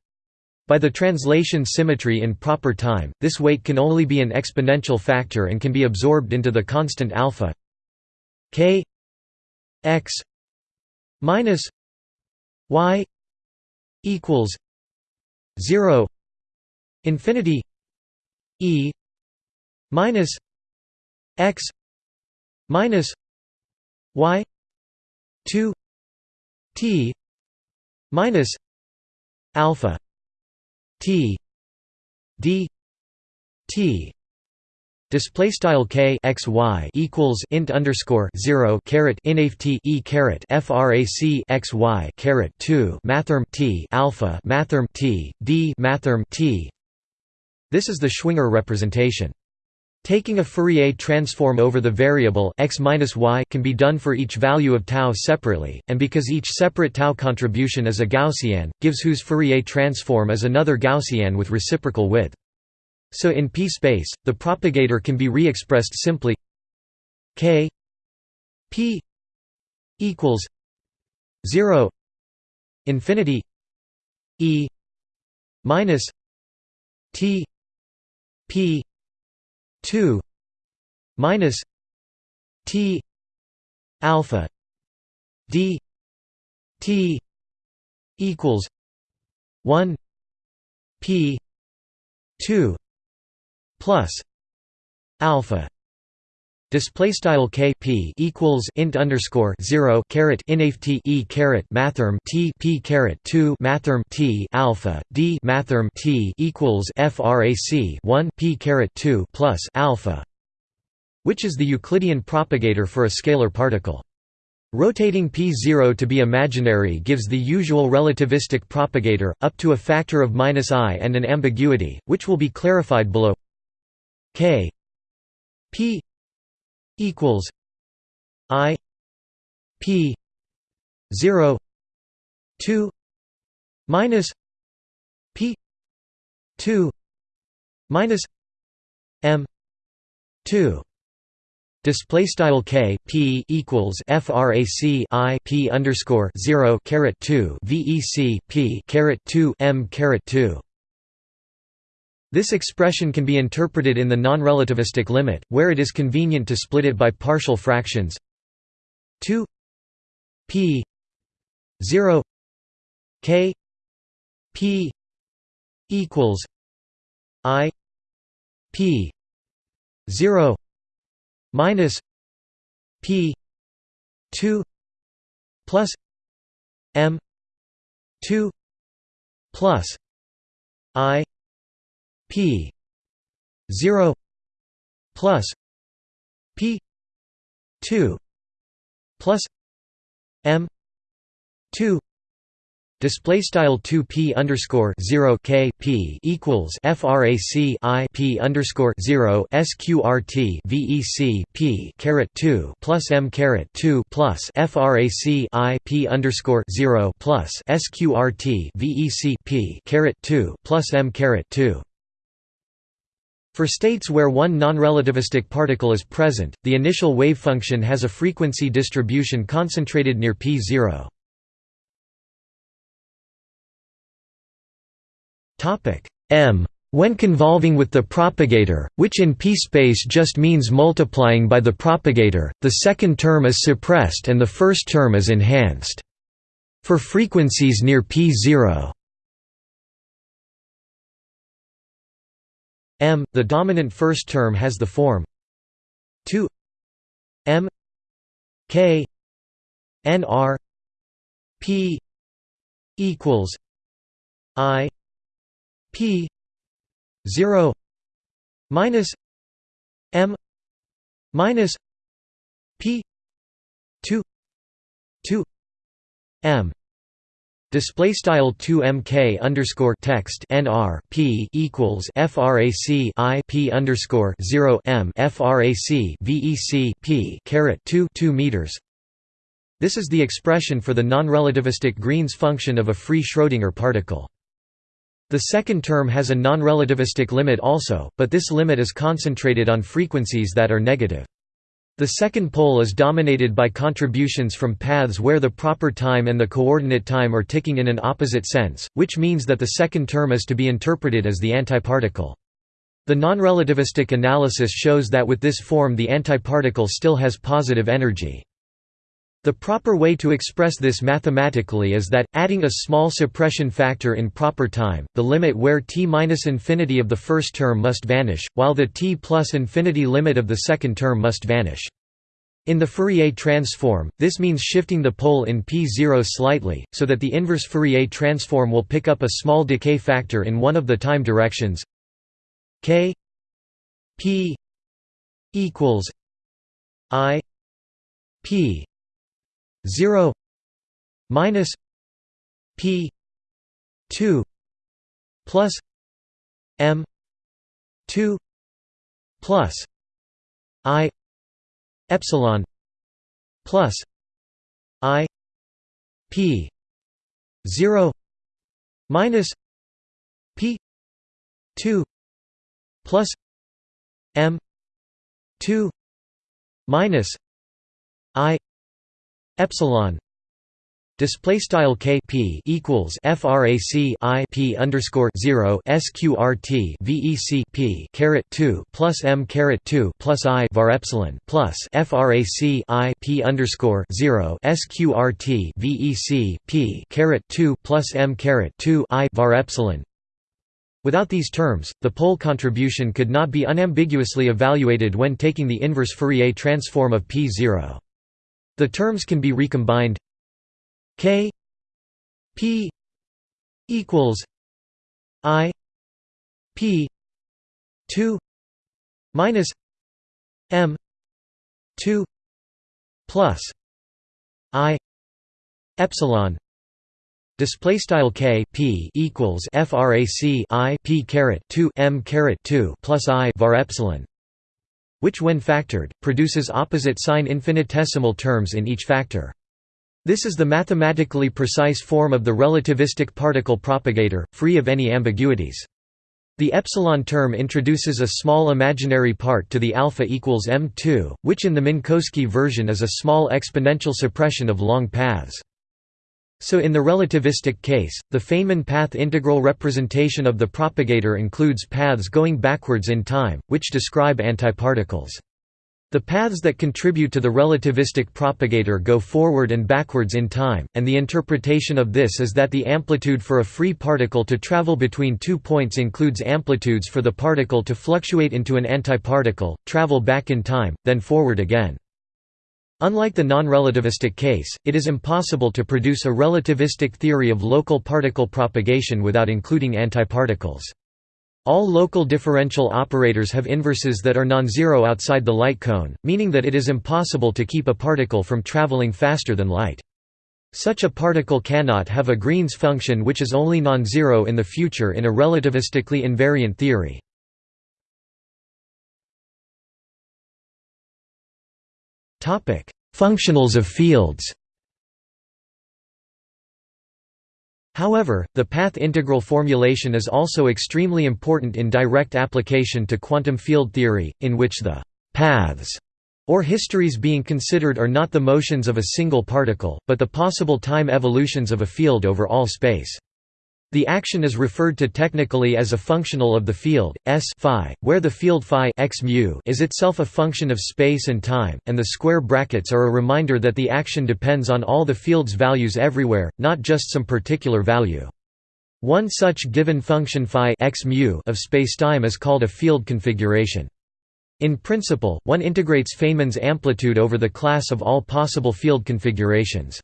By the translation symmetry in proper time, this weight can only be an exponential factor and can be absorbed into the constant alpha k x minus y equals 0 infinity e minus x minus y 2 t minus alpha T D T Display style k x y equals int underscore zero caret inaf t e caret frac x y caret two mathrm t alpha mathrm t d mathrm t. This is the Schwinger representation. Taking a Fourier transform over the variable x y can be done for each value of tau separately, and because each separate tau contribution is a Gaussian, gives whose Fourier transform is another Gaussian with reciprocal width. So in P space, the propagator can be re-expressed simply k p equals 0 infinity e minus t p 2 minus T alpha D T equals 1 P 2 plus alpha Display style k p equals int underscore zero caret inaf t e caret mathrm t p caret two mathrm t alpha d mathrm t equals frac one p caret two plus alpha, which is the Euclidean propagator for a scalar particle. Rotating p0 to be imaginary gives the usual relativistic propagator, up to a factor of minus i and an ambiguity, which will be clarified below k p equals I P zero two minus P two minus M two. Display style k p equals frac i p underscore zero caret two vec p caret two m caret two this expression can be interpreted in the non-relativistic limit, where it is convenient to split it by partial fractions. 2 p 0 k p equals i p 0 minus p 2 plus m 2 plus i P zero plus P two plus M two Display style two p underscore zero k p equals frac i p underscore zero sqrt vec p caret two plus m caret two plus frac i p underscore zero plus sqrt vec p caret two plus m caret two. For states where one non-relativistic particle is present, the initial wave function has a frequency distribution concentrated near p0. m when convolving with the propagator, which in p-space just means multiplying by the propagator, the second term is suppressed and the first term is enhanced. For frequencies near p0 m, the dominant first term has the form 2 m k n r p equals i P zero minus M minus P two two M Display style two mk underscore text nr p equals frac i p underscore zero m frac vec p caret two two meters. This is the expression for the non-relativistic Green's function of a free Schrödinger particle. The second term has a non-relativistic limit also, but this limit is concentrated on frequencies that are negative. The second pole is dominated by contributions from paths where the proper time and the coordinate time are ticking in an opposite sense, which means that the second term is to be interpreted as the antiparticle. The non-relativistic analysis shows that with this form the antiparticle still has positive energy. The proper way to express this mathematically is that, adding a small suppression factor in proper time, the limit where t minus infinity of the first term must vanish, while the t plus infinity limit of the second term must vanish. In the Fourier transform, this means shifting the pole in p0 slightly, so that the inverse Fourier transform will pick up a small decay factor in one of the time directions k p equals i p 0 minus p 2 plus m 2 plus i epsilon plus i p 0 minus p 2 plus m 2 minus i epsilon display style k p equals frac i p underscore 0 sqrt vec p caret 2 plus m caret 2 plus i var epsilon plus frac i p underscore 0 sqrt vec p caret 2 plus m caret 2 i var epsilon Without these terms, the pole contribution could not be unambiguously evaluated when taking the inverse Fourier transform of p0. The terms can be recombined. K p equals i p 2 minus m 2 plus i epsilon. Display style k p equals frac i p caret 2 m caret 2 plus i var epsilon which when factored, produces opposite sign infinitesimal terms in each factor. This is the mathematically precise form of the relativistic particle propagator, free of any ambiguities. The epsilon term introduces a small imaginary part to the alpha equals m2, which in the Minkowski version is a small exponential suppression of long paths. So in the relativistic case, the Feynman path integral representation of the propagator includes paths going backwards in time, which describe antiparticles. The paths that contribute to the relativistic propagator go forward and backwards in time, and the interpretation of this is that the amplitude for a free particle to travel between two points includes amplitudes for the particle to fluctuate into an antiparticle, travel back in time, then forward again. Unlike the non-relativistic case, it is impossible to produce a relativistic theory of local particle propagation without including antiparticles. All local differential operators have inverses that are non-zero outside the light cone, meaning that it is impossible to keep a particle from traveling faster than light. Such a particle cannot have a Green's function which is only non-zero in the future in a relativistically invariant theory. Functionals of fields However, the path integral formulation is also extremely important in direct application to quantum field theory, in which the «paths» or histories being considered are not the motions of a single particle, but the possible time evolutions of a field over all space. The action is referred to technically as a functional of the field S phi, where the field phi x mu is itself a function of space and time, and the square brackets are a reminder that the action depends on all the field's values everywhere, not just some particular value. One such given function phi x mu of spacetime is called a field configuration. In principle, one integrates Feynman's amplitude over the class of all possible field configurations.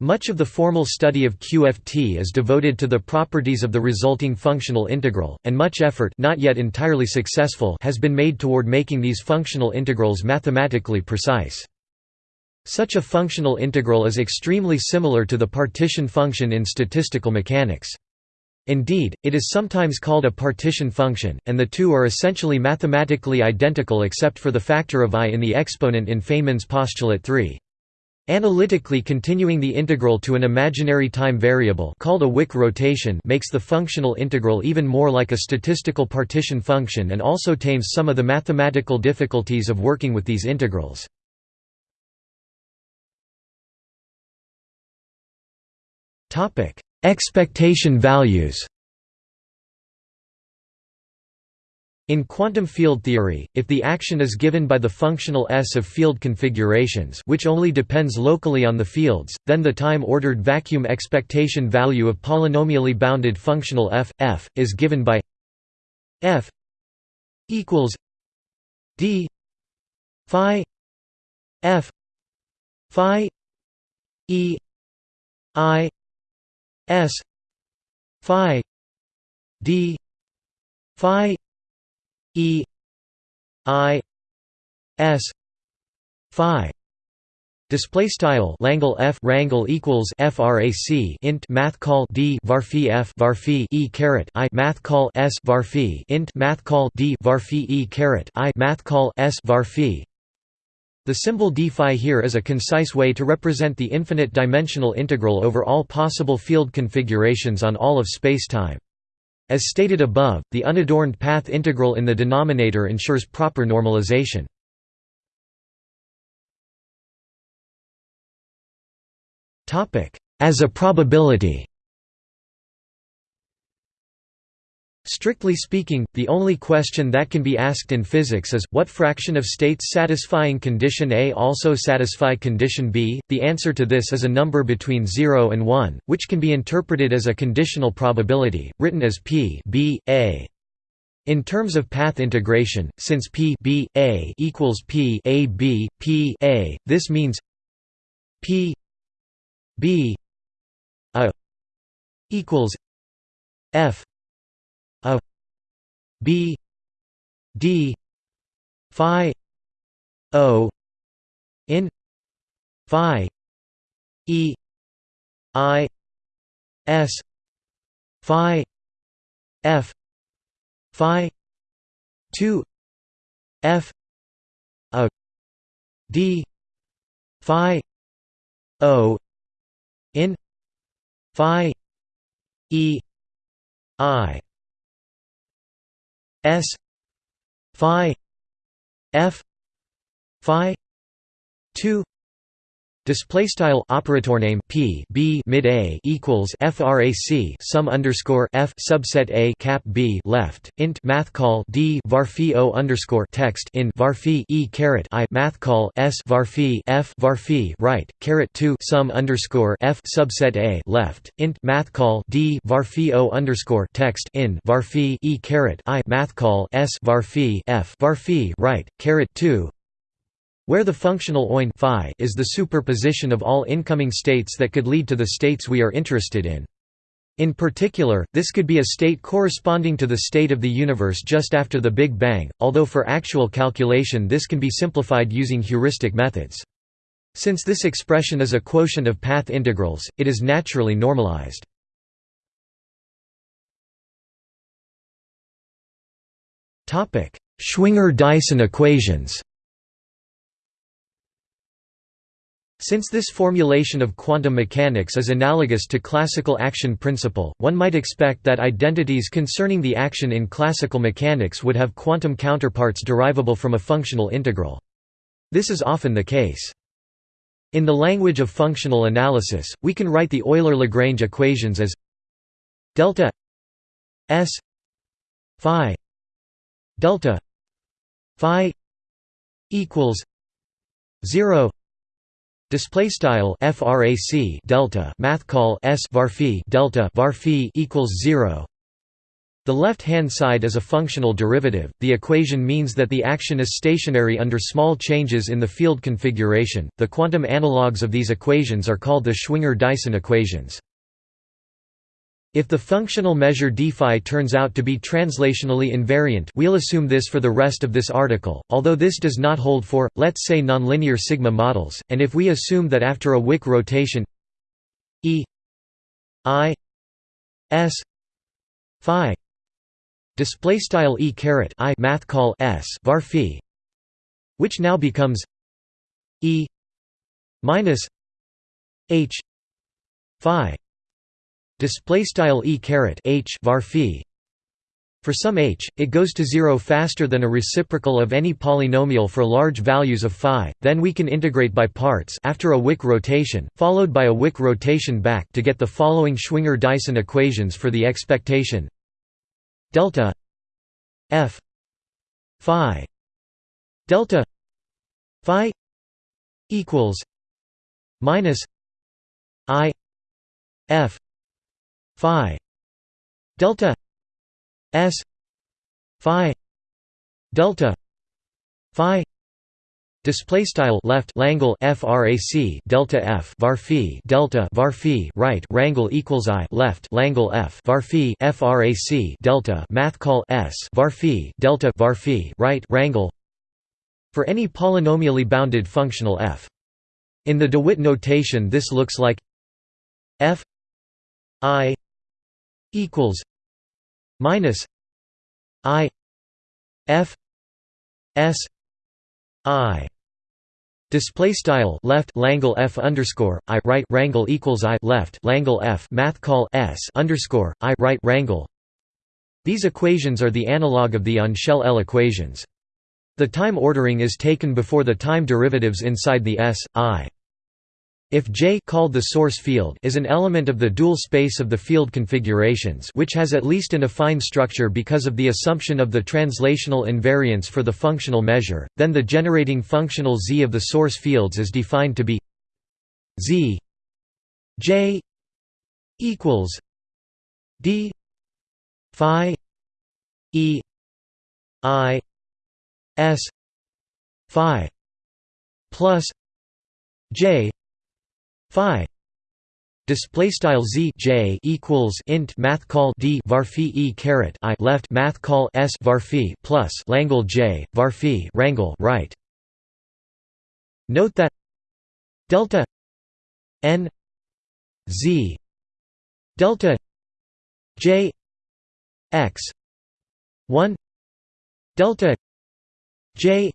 Much of the formal study of QFT is devoted to the properties of the resulting functional integral, and much effort not yet entirely successful has been made toward making these functional integrals mathematically precise. Such a functional integral is extremely similar to the partition function in statistical mechanics. Indeed, it is sometimes called a partition function, and the two are essentially mathematically identical except for the factor of i in the exponent in Feynman's postulate 3. Analytically continuing the integral to an imaginary time variable called a Wick rotation makes the functional integral even more like a statistical partition function and also tames some of the mathematical difficulties of working with these integrals. Expectation values In quantum field theory, if the action is given by the functional S of field configurations which only depends locally on the fields, then the time-ordered vacuum expectation value of polynomially bounded functional f, f, is given by f equals d phi f phi e i s phi d phi E I S Phi. Display style Langle F rangle equals frac int math call D varphi F varphi E caret I. Math call S varphi. Int math call D varphi E caret I. Math call S varphi. The symbol d phi here is a concise way to represent the infinite dimensional integral over all possible field configurations on all of spacetime. As stated above, the unadorned path integral in the denominator ensures proper normalization. As a probability Strictly speaking, the only question that can be asked in physics is, what fraction of states satisfying condition A also satisfy condition B? The answer to this is a number between 0 and 1, which can be interpreted as a conditional probability, written as p b a. In terms of path integration, since p b a equals p a b p a, this means p b a equals f b d phi o in phi e i s phi f phi 2 f a d phi o in phi e i S phi F phi 2 Display style operator name p b mid a equals frac sum underscore f subset a cap b left int math call d varphi o underscore text in varphi e caret i math call s varphi f varphi right caret two sum underscore f subset a left int math call d varphi o underscore text in varphi e caret i math call s varphi f varphi right caret two where the functional OIN is the superposition of all incoming states that could lead to the states we are interested in. In particular, this could be a state corresponding to the state of the universe just after the Big Bang, although for actual calculation this can be simplified using heuristic methods. Since this expression is a quotient of path integrals, it is naturally normalized. Schwinger-Dyson equations Since this formulation of quantum mechanics is analogous to classical action principle, one might expect that identities concerning the action in classical mechanics would have quantum counterparts derivable from a functional integral. This is often the case. In the language of functional analysis, we can write the Euler-Lagrange equations as delta s phi delta phi equals 0 Display style frac delta math call s var delta var equals zero. The left-hand side is a functional derivative. The equation means that the action is stationary under small changes in the field configuration. The quantum analogues of these equations are called the Schwinger-Dyson equations. If the functional measure dφ turns out to be translationally invariant we'll assume this for the rest of this article, although this does not hold for, let's say nonlinear sigma models, and if we assume that after a Wick rotation E I S phi display style E caret I math call S var phi which now becomes E minus H phi display style e caret h var phi. For some h, it goes to zero faster than a reciprocal of any polynomial for large values of phi, then we can integrate by parts after a Wick rotation, followed by a Wick rotation back to get the following Schwinger-Dyson equations for the expectation. Delta f phi delta phi equals minus i f phi delta s phi delta phi Display style left Langle frac delta f var phi delta var phi right rangle equals i left Langle f var phi frac delta math call s var phi delta var phi right rangle for any polynomially bounded functional f. In the DeWitt notation, this looks like f i equals minus I F S I Display style left Langle F underscore I right rangle equals I left Langle F math call S underscore I right rangle. These equations are the analog of the on-shell L equations. The time ordering is taken before the time derivatives inside the S, I. If J called the source field is an element of the dual space of the field configurations which has at least an affine structure because of the assumption of the translational invariance for the functional measure, then the generating functional z of the source fields is defined to be z j equals d phi e i s phi plus j phi. Display style z j equals int math call d var phi e caret i left math call s var phi plus langle j var phi rangle right. Note that delta n z delta j x 1 delta j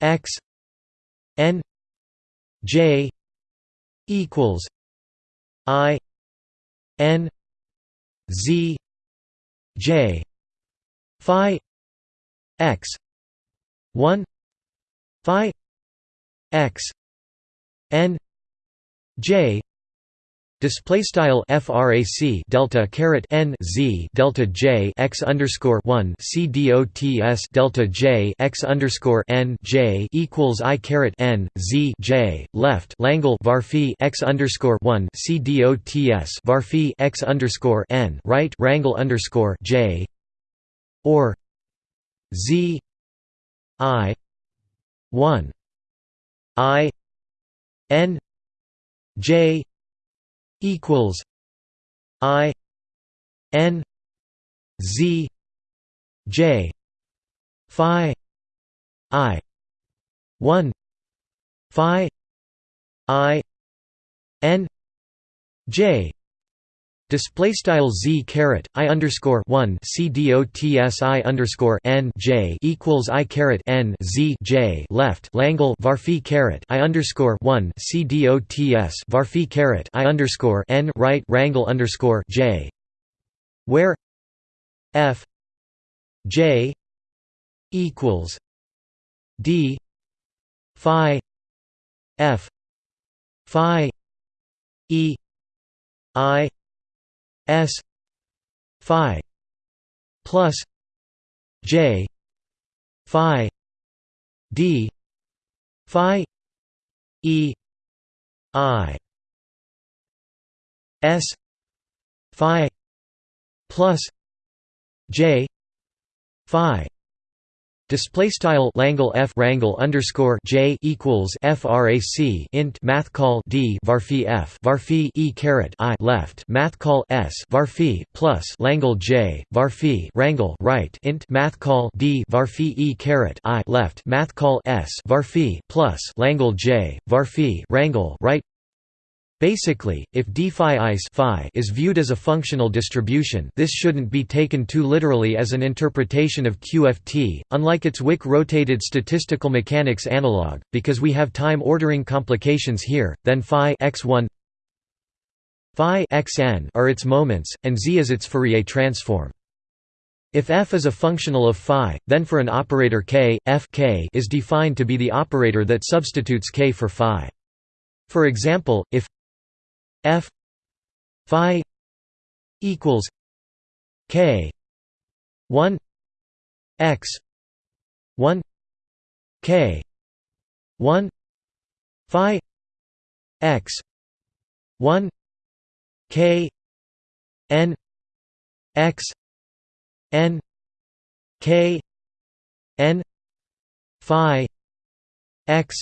x n j equals I N Z J Phi X one Phi X N J Display style frac delta caret n z delta j x underscore one c dots delta j x underscore n j equals i caret n z j left Langle var x underscore one c dots var x underscore n right rangle underscore j or z i one i n j equals I N Z J Phi I one Phi i n j display style z caret i underscore one c dots i underscore n j equals i caret n z j left Langle varphi caret i underscore one c dots varphi caret i underscore n right rangle underscore j. Where f j equals d phi f phi e i S Phi plus J Phi D Phi E I S Phi plus J Phi Display style Langle f rangle underscore j equals frac int math call d varphi f varphi e caret i left math call s varphi plus Langle j varphi rangle right int math call d varphi e caret i left math call s varphi plus Langle j varphi rangle right Basically, if d phi is phi is viewed as a functional distribution this shouldn't be taken too literally as an interpretation of QFT, unlike its Wick rotated statistical mechanics analog, because we have time ordering complications here, then phi x1 phi xn are its moments, and z is its Fourier transform. If f is a functional of phi, then for an operator k, f k is defined to be the operator that substitutes k for phi. For example, if f phi equals k 1 x 1 k 1 phi x 1 k n x n k n phi x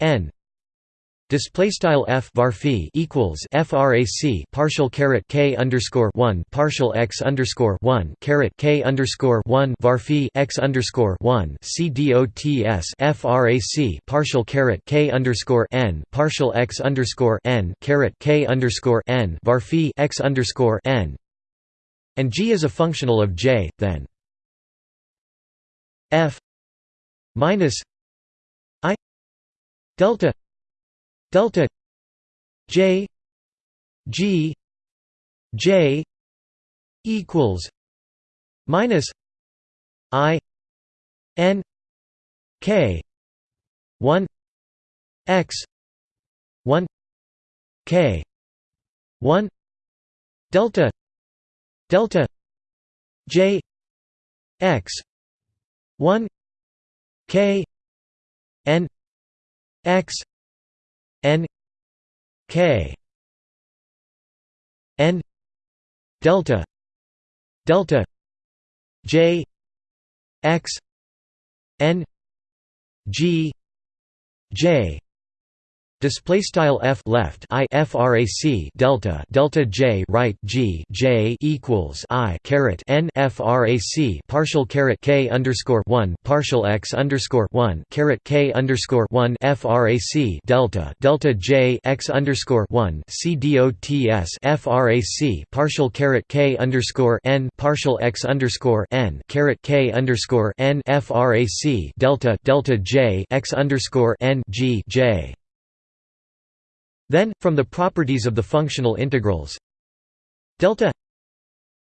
n Display style f var equals frac partial caret k underscore one partial x underscore one caret k underscore one var x underscore one c dots frac partial caret k underscore n partial x underscore n caret k underscore n var x underscore n. And g is a functional of j, then. F minus i delta delta j g j equals minus i n k 1 x 1 k 1 delta delta j x 1 k n x n k n delta delta j x n g j Display style f left i frac delta delta j right g j equals i caret n frac partial caret k underscore one partial x underscore one caret k underscore one frac delta delta j x underscore one c dots frac partial caret k underscore n partial x underscore n caret k underscore n frac delta delta j x underscore n g j then, from the properties of the functional integrals. Delta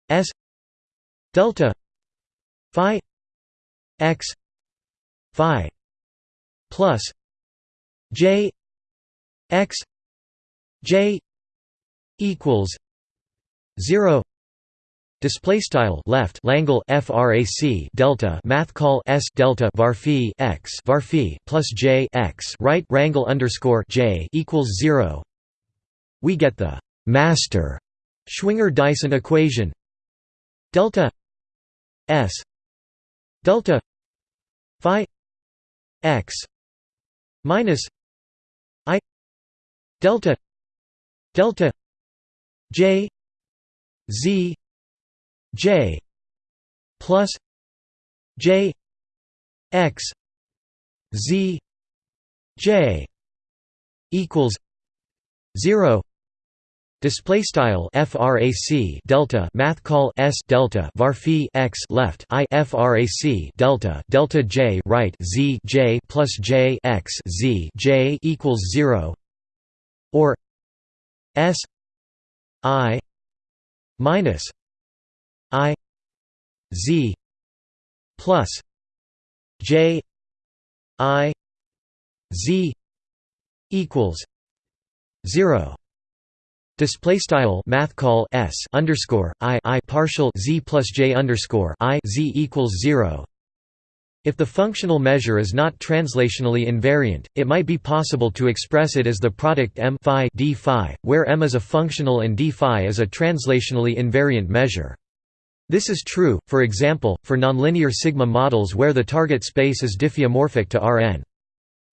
s delta phi x phi plus j x j equals 0 Display style left Langle frac delta math call s delta varphi x varphi plus j x right rangle underscore j equals zero. We get the master Schwinger-Dyson equation delta s delta phi x minus i delta delta j z J plus J X Z J equals 0 display style frac delta math call s delta var x left i frac delta delta j right z j plus j x z j equals 0 or s i minus i z plus j i z equals 0 Display style math call s underscore i i partial z plus j underscore i z equals zero. If the functional measure is not translationally invariant, it might be possible to express it as the product m phi d phi, where m is a functional and d phi is a translationally invariant measure. This is true, for example, for nonlinear sigma models where the target space is diffeomorphic to Rn.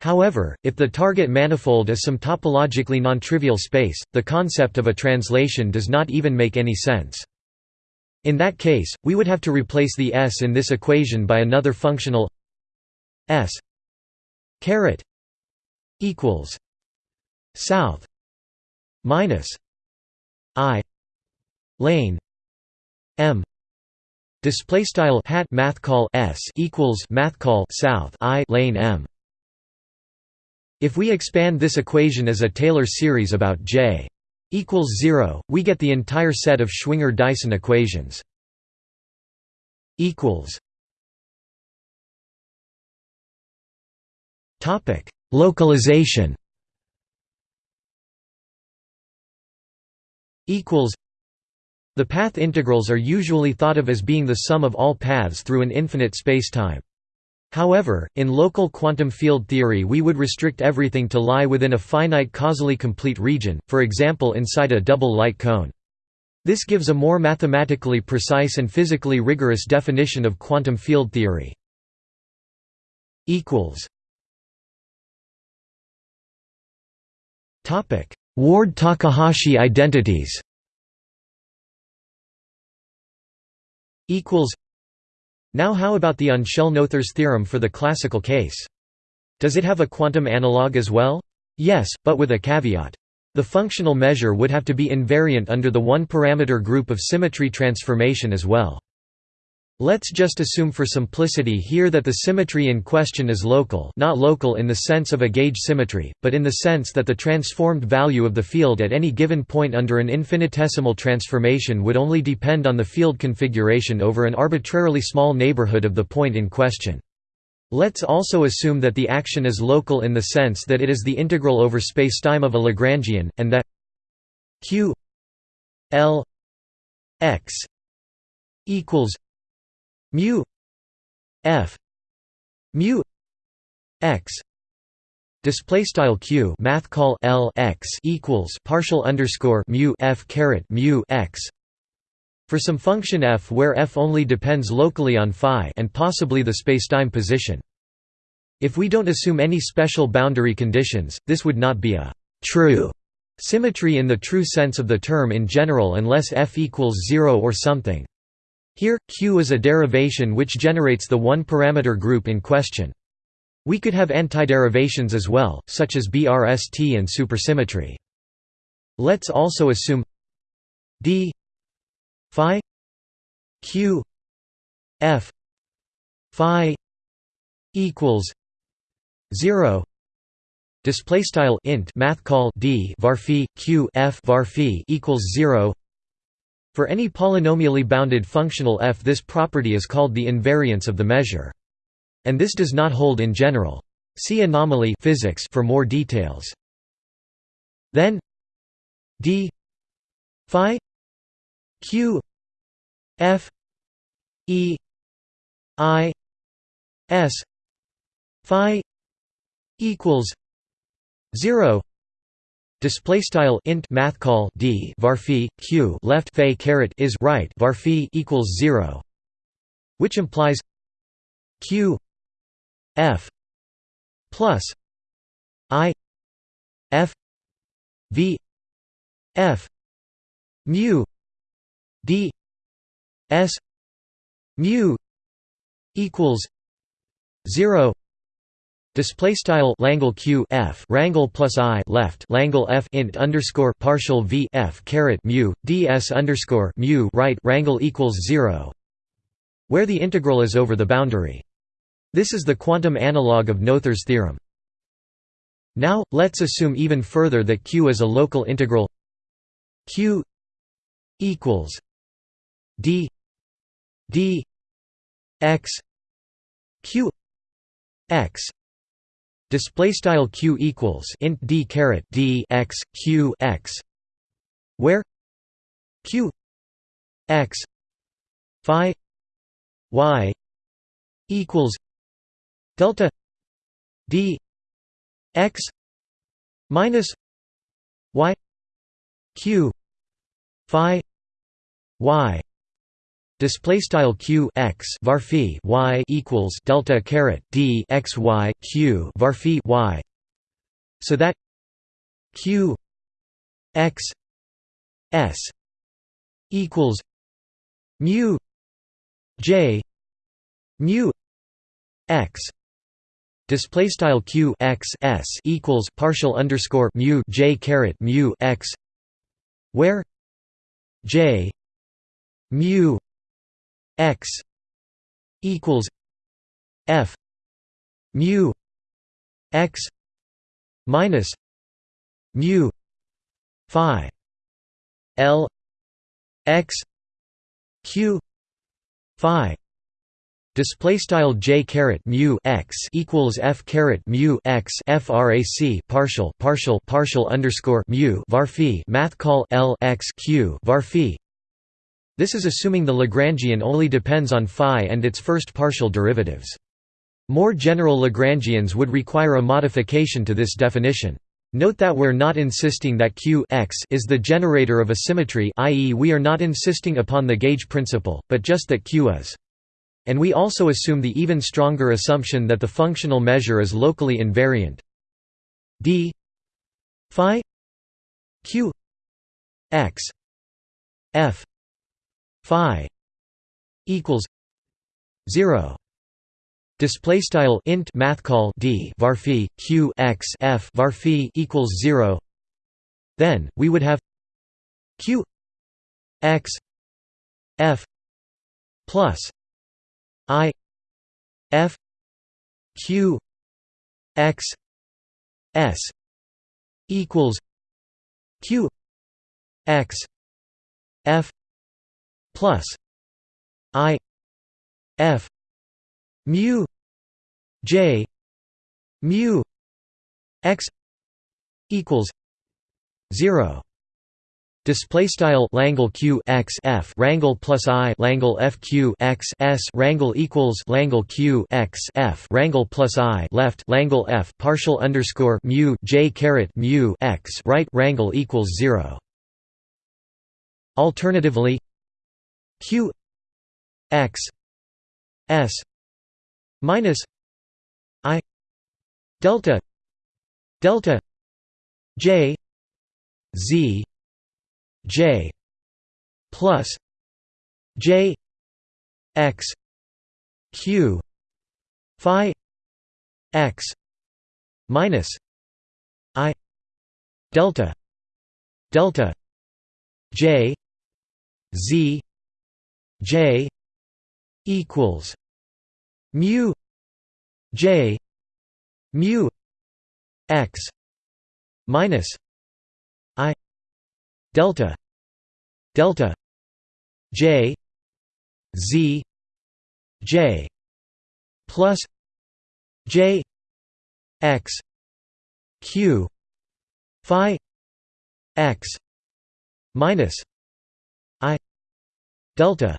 However, if the target manifold is some topologically nontrivial space, the concept of a translation does not even make any sense. In that case, we would have to replace the s in this equation by another functional s caret equals south minus i lane m display style hat math call s equals math call south i lane m if we expand this equation as a Taylor series about J equals 0, we get the entire set of Schwinger-Dyson equations. equals Topic: Localization. Equals. The path integrals are usually thought of as being the sum of all paths through an infinite spacetime. However, in local quantum field theory we would restrict everything to lie within a finite causally complete region, for example inside a double light cone. This gives a more mathematically precise and physically rigorous definition of quantum field theory. Ward-Takahashi identities now how about the on-shell Noether's theorem for the classical case? Does it have a quantum analog as well? Yes, but with a caveat. The functional measure would have to be invariant under the one-parameter group of symmetry transformation as well. Let's just assume for simplicity here that the symmetry in question is local not local in the sense of a gauge symmetry, but in the sense that the transformed value of the field at any given point under an infinitesimal transformation would only depend on the field configuration over an arbitrarily small neighborhood of the point in question. Let's also assume that the action is local in the sense that it is the integral over spacetime of a Lagrangian, and that q l x equals mu f mu x display style q math call l x equals partial underscore mu f caret mu x for some function f where f only depends locally on phi and possibly the spacetime position. If we don't assume any special boundary conditions, this would not be a true symmetry in the true sense of the term in general unless f equals 0 or something. Here, Q is a derivation which generates the one-parameter group in question. We could have antiderivations as well, such as BRST and supersymmetry. Let's also assume d phi q f phi equals 0 display style int math call d var q f var equals 0 for any polynomially bounded functional f this property is called the invariance of the measure. And this does not hold in general. See anomaly physics for more details. Then d phi q f e i s phi equals 0 Display style int math call d var q left phi caret is right var equals zero, which implies q f plus i f v f mu d s mu equals zero Display style Langle Q F Rangle plus I left Langle F int underscore partial V F caret mu DS underscore mu right Rangle equals zero where the integral is over the boundary. This is the quantum analog of Noether's theorem. Now, let's assume even further that Q is a local integral Q equals D D X Q X display style q equals int d caret d x q x where q x phi y equals delta d x minus y q phi y display style q x var y equals delta caret d x y q var y. So that q x s equals mu j mu x. Display style q x s equals partial underscore mu j caret mu x where j mu x equals f mu x minus mu phi l x q phi Display style j caret mu x equals f caret mu x frac partial partial partial underscore mu var math call l x q var this is assuming the Lagrangian only depends on phi and its first partial derivatives. More general Lagrangians would require a modification to this definition. Note that we're not insisting that Q x is the generator of a symmetry i.e. we are not insisting upon the gauge principle, but just that Q is. And we also assume the even stronger assumption that the functional measure is locally invariant. d phi q x f phi equals 0 display style int math call d var q x f var equals 0 then we would have q x f plus i f q x s equals q x f plus i f mu j mu x equals 0 Display style Langle Q x f Rangle plus I Langle F Q x s Rangle equals Langle Q x f Rangle plus I left Langle F partial underscore mu J caret mu x right Rangle equals zero. Alternatively, q x s minus i delta delta j z j plus j x q phi x minus i delta delta j z J equals mu J mu x minus I delta delta J Z J plus J x Q Phi x minus I delta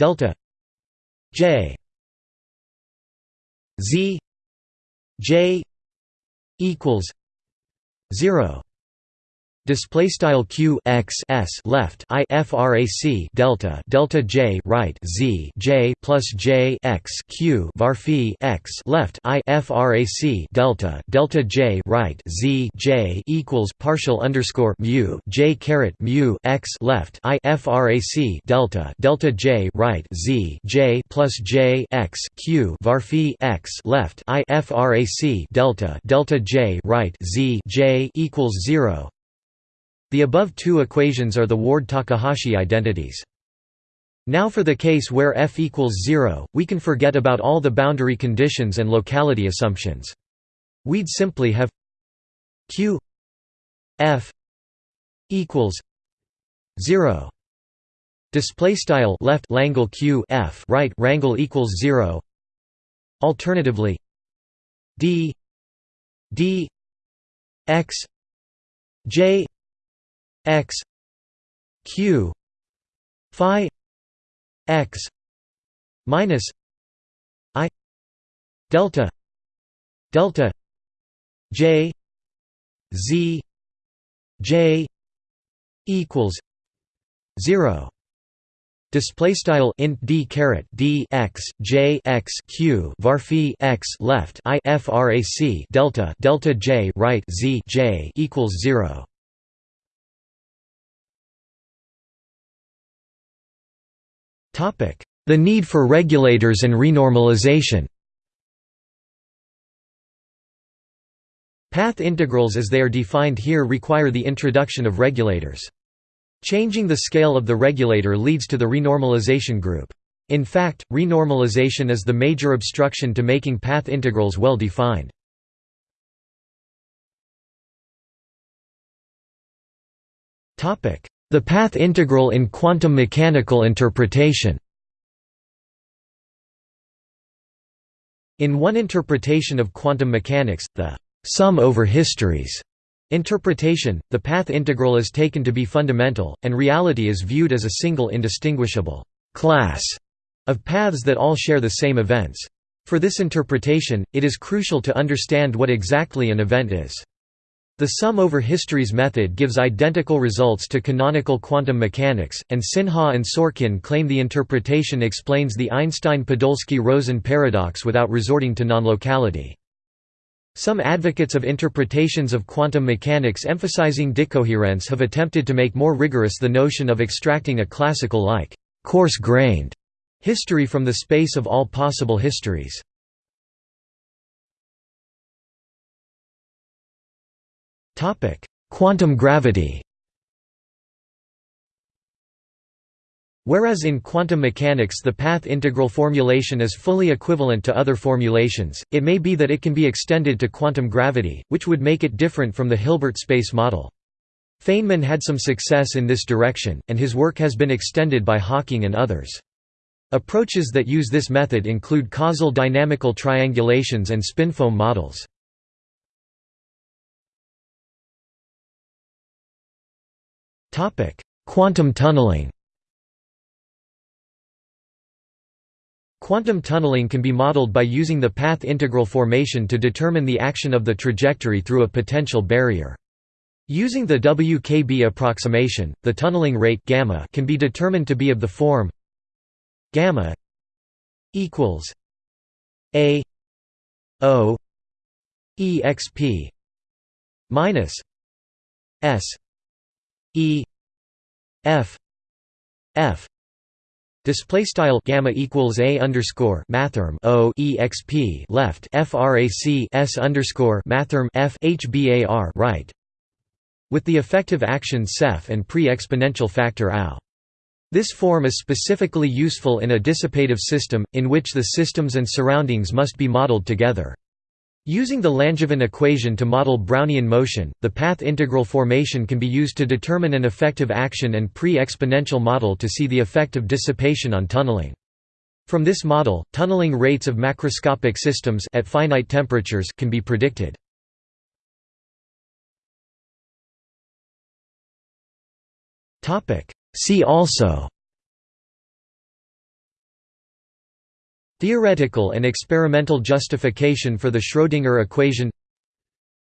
delta j z j equals 0 display style q x s left i frac delta delta j right z j plus j x q var phi x left i frac delta delta j right z j equals partial underscore mu j caret mu x left i frac delta delta j right z j plus j x q var phi x left i frac delta delta j right z j equals zero the above two equations are the Ward-Takahashi identities. Now for the case where f equals 0, we can forget about all the boundary conditions and locality assumptions. We'd simply have q f equals 0 display style left langle q f right rangle equals 0 alternatively d d x j x q phi x minus i delta delta j z j equals 0 Display style int d caret d x j x q var phi x left i frac delta delta j right z j equals zero. The need for regulators and renormalization Path integrals as they are defined here require the introduction of regulators. Changing the scale of the regulator leads to the renormalization group. In fact, renormalization is the major obstruction to making path integrals well defined. The path integral in quantum mechanical interpretation In one interpretation of quantum mechanics, the sum over histories interpretation, the path integral is taken to be fundamental, and reality is viewed as a single indistinguishable class of paths that all share the same events. For this interpretation, it is crucial to understand what exactly an event is. The sum over histories method gives identical results to canonical quantum mechanics, and Sinha and Sorkin claim the interpretation explains the Einstein-Podolsky-Rosen paradox without resorting to non-locality. Some advocates of interpretations of quantum mechanics emphasizing decoherence have attempted to make more rigorous the notion of extracting a classical-like, coarse-grained history from the space of all possible histories. Quantum gravity Whereas in quantum mechanics the path integral formulation is fully equivalent to other formulations, it may be that it can be extended to quantum gravity, which would make it different from the Hilbert space model. Feynman had some success in this direction, and his work has been extended by Hawking and others. Approaches that use this method include causal dynamical triangulations and spinfoam models. Quantum tunneling Quantum tunneling can be modeled by using the path integral formation to determine the action of the trajectory through a potential barrier. Using the WKB approximation, the tunneling rate gamma can be determined to be of the form gamma equals a o exp minus s E F F Display style gamma equals a underscore mathrm o exp left frac s underscore mathrm f hbar right, with the effective action ceph and pre-exponential factor ao. This form is specifically useful in a dissipative system, in which the systems and surroundings must be modeled together. Using the Langevin equation to model Brownian motion, the path integral formation can be used to determine an effective action and pre-exponential model to see the effect of dissipation on tunneling. From this model, tunneling rates of macroscopic systems at finite temperatures can be predicted. See also Theoretical and experimental justification for the Schrödinger equation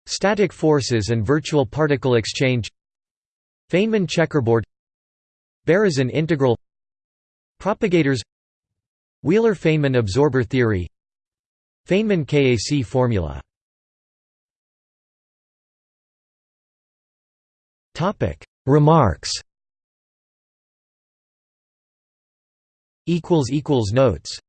Static forces and virtual particle exchange Feynman checkerboard Berezin integral Propagators Wheeler–Feynman absorber theory Feynman Kac formula. Remarks. Notes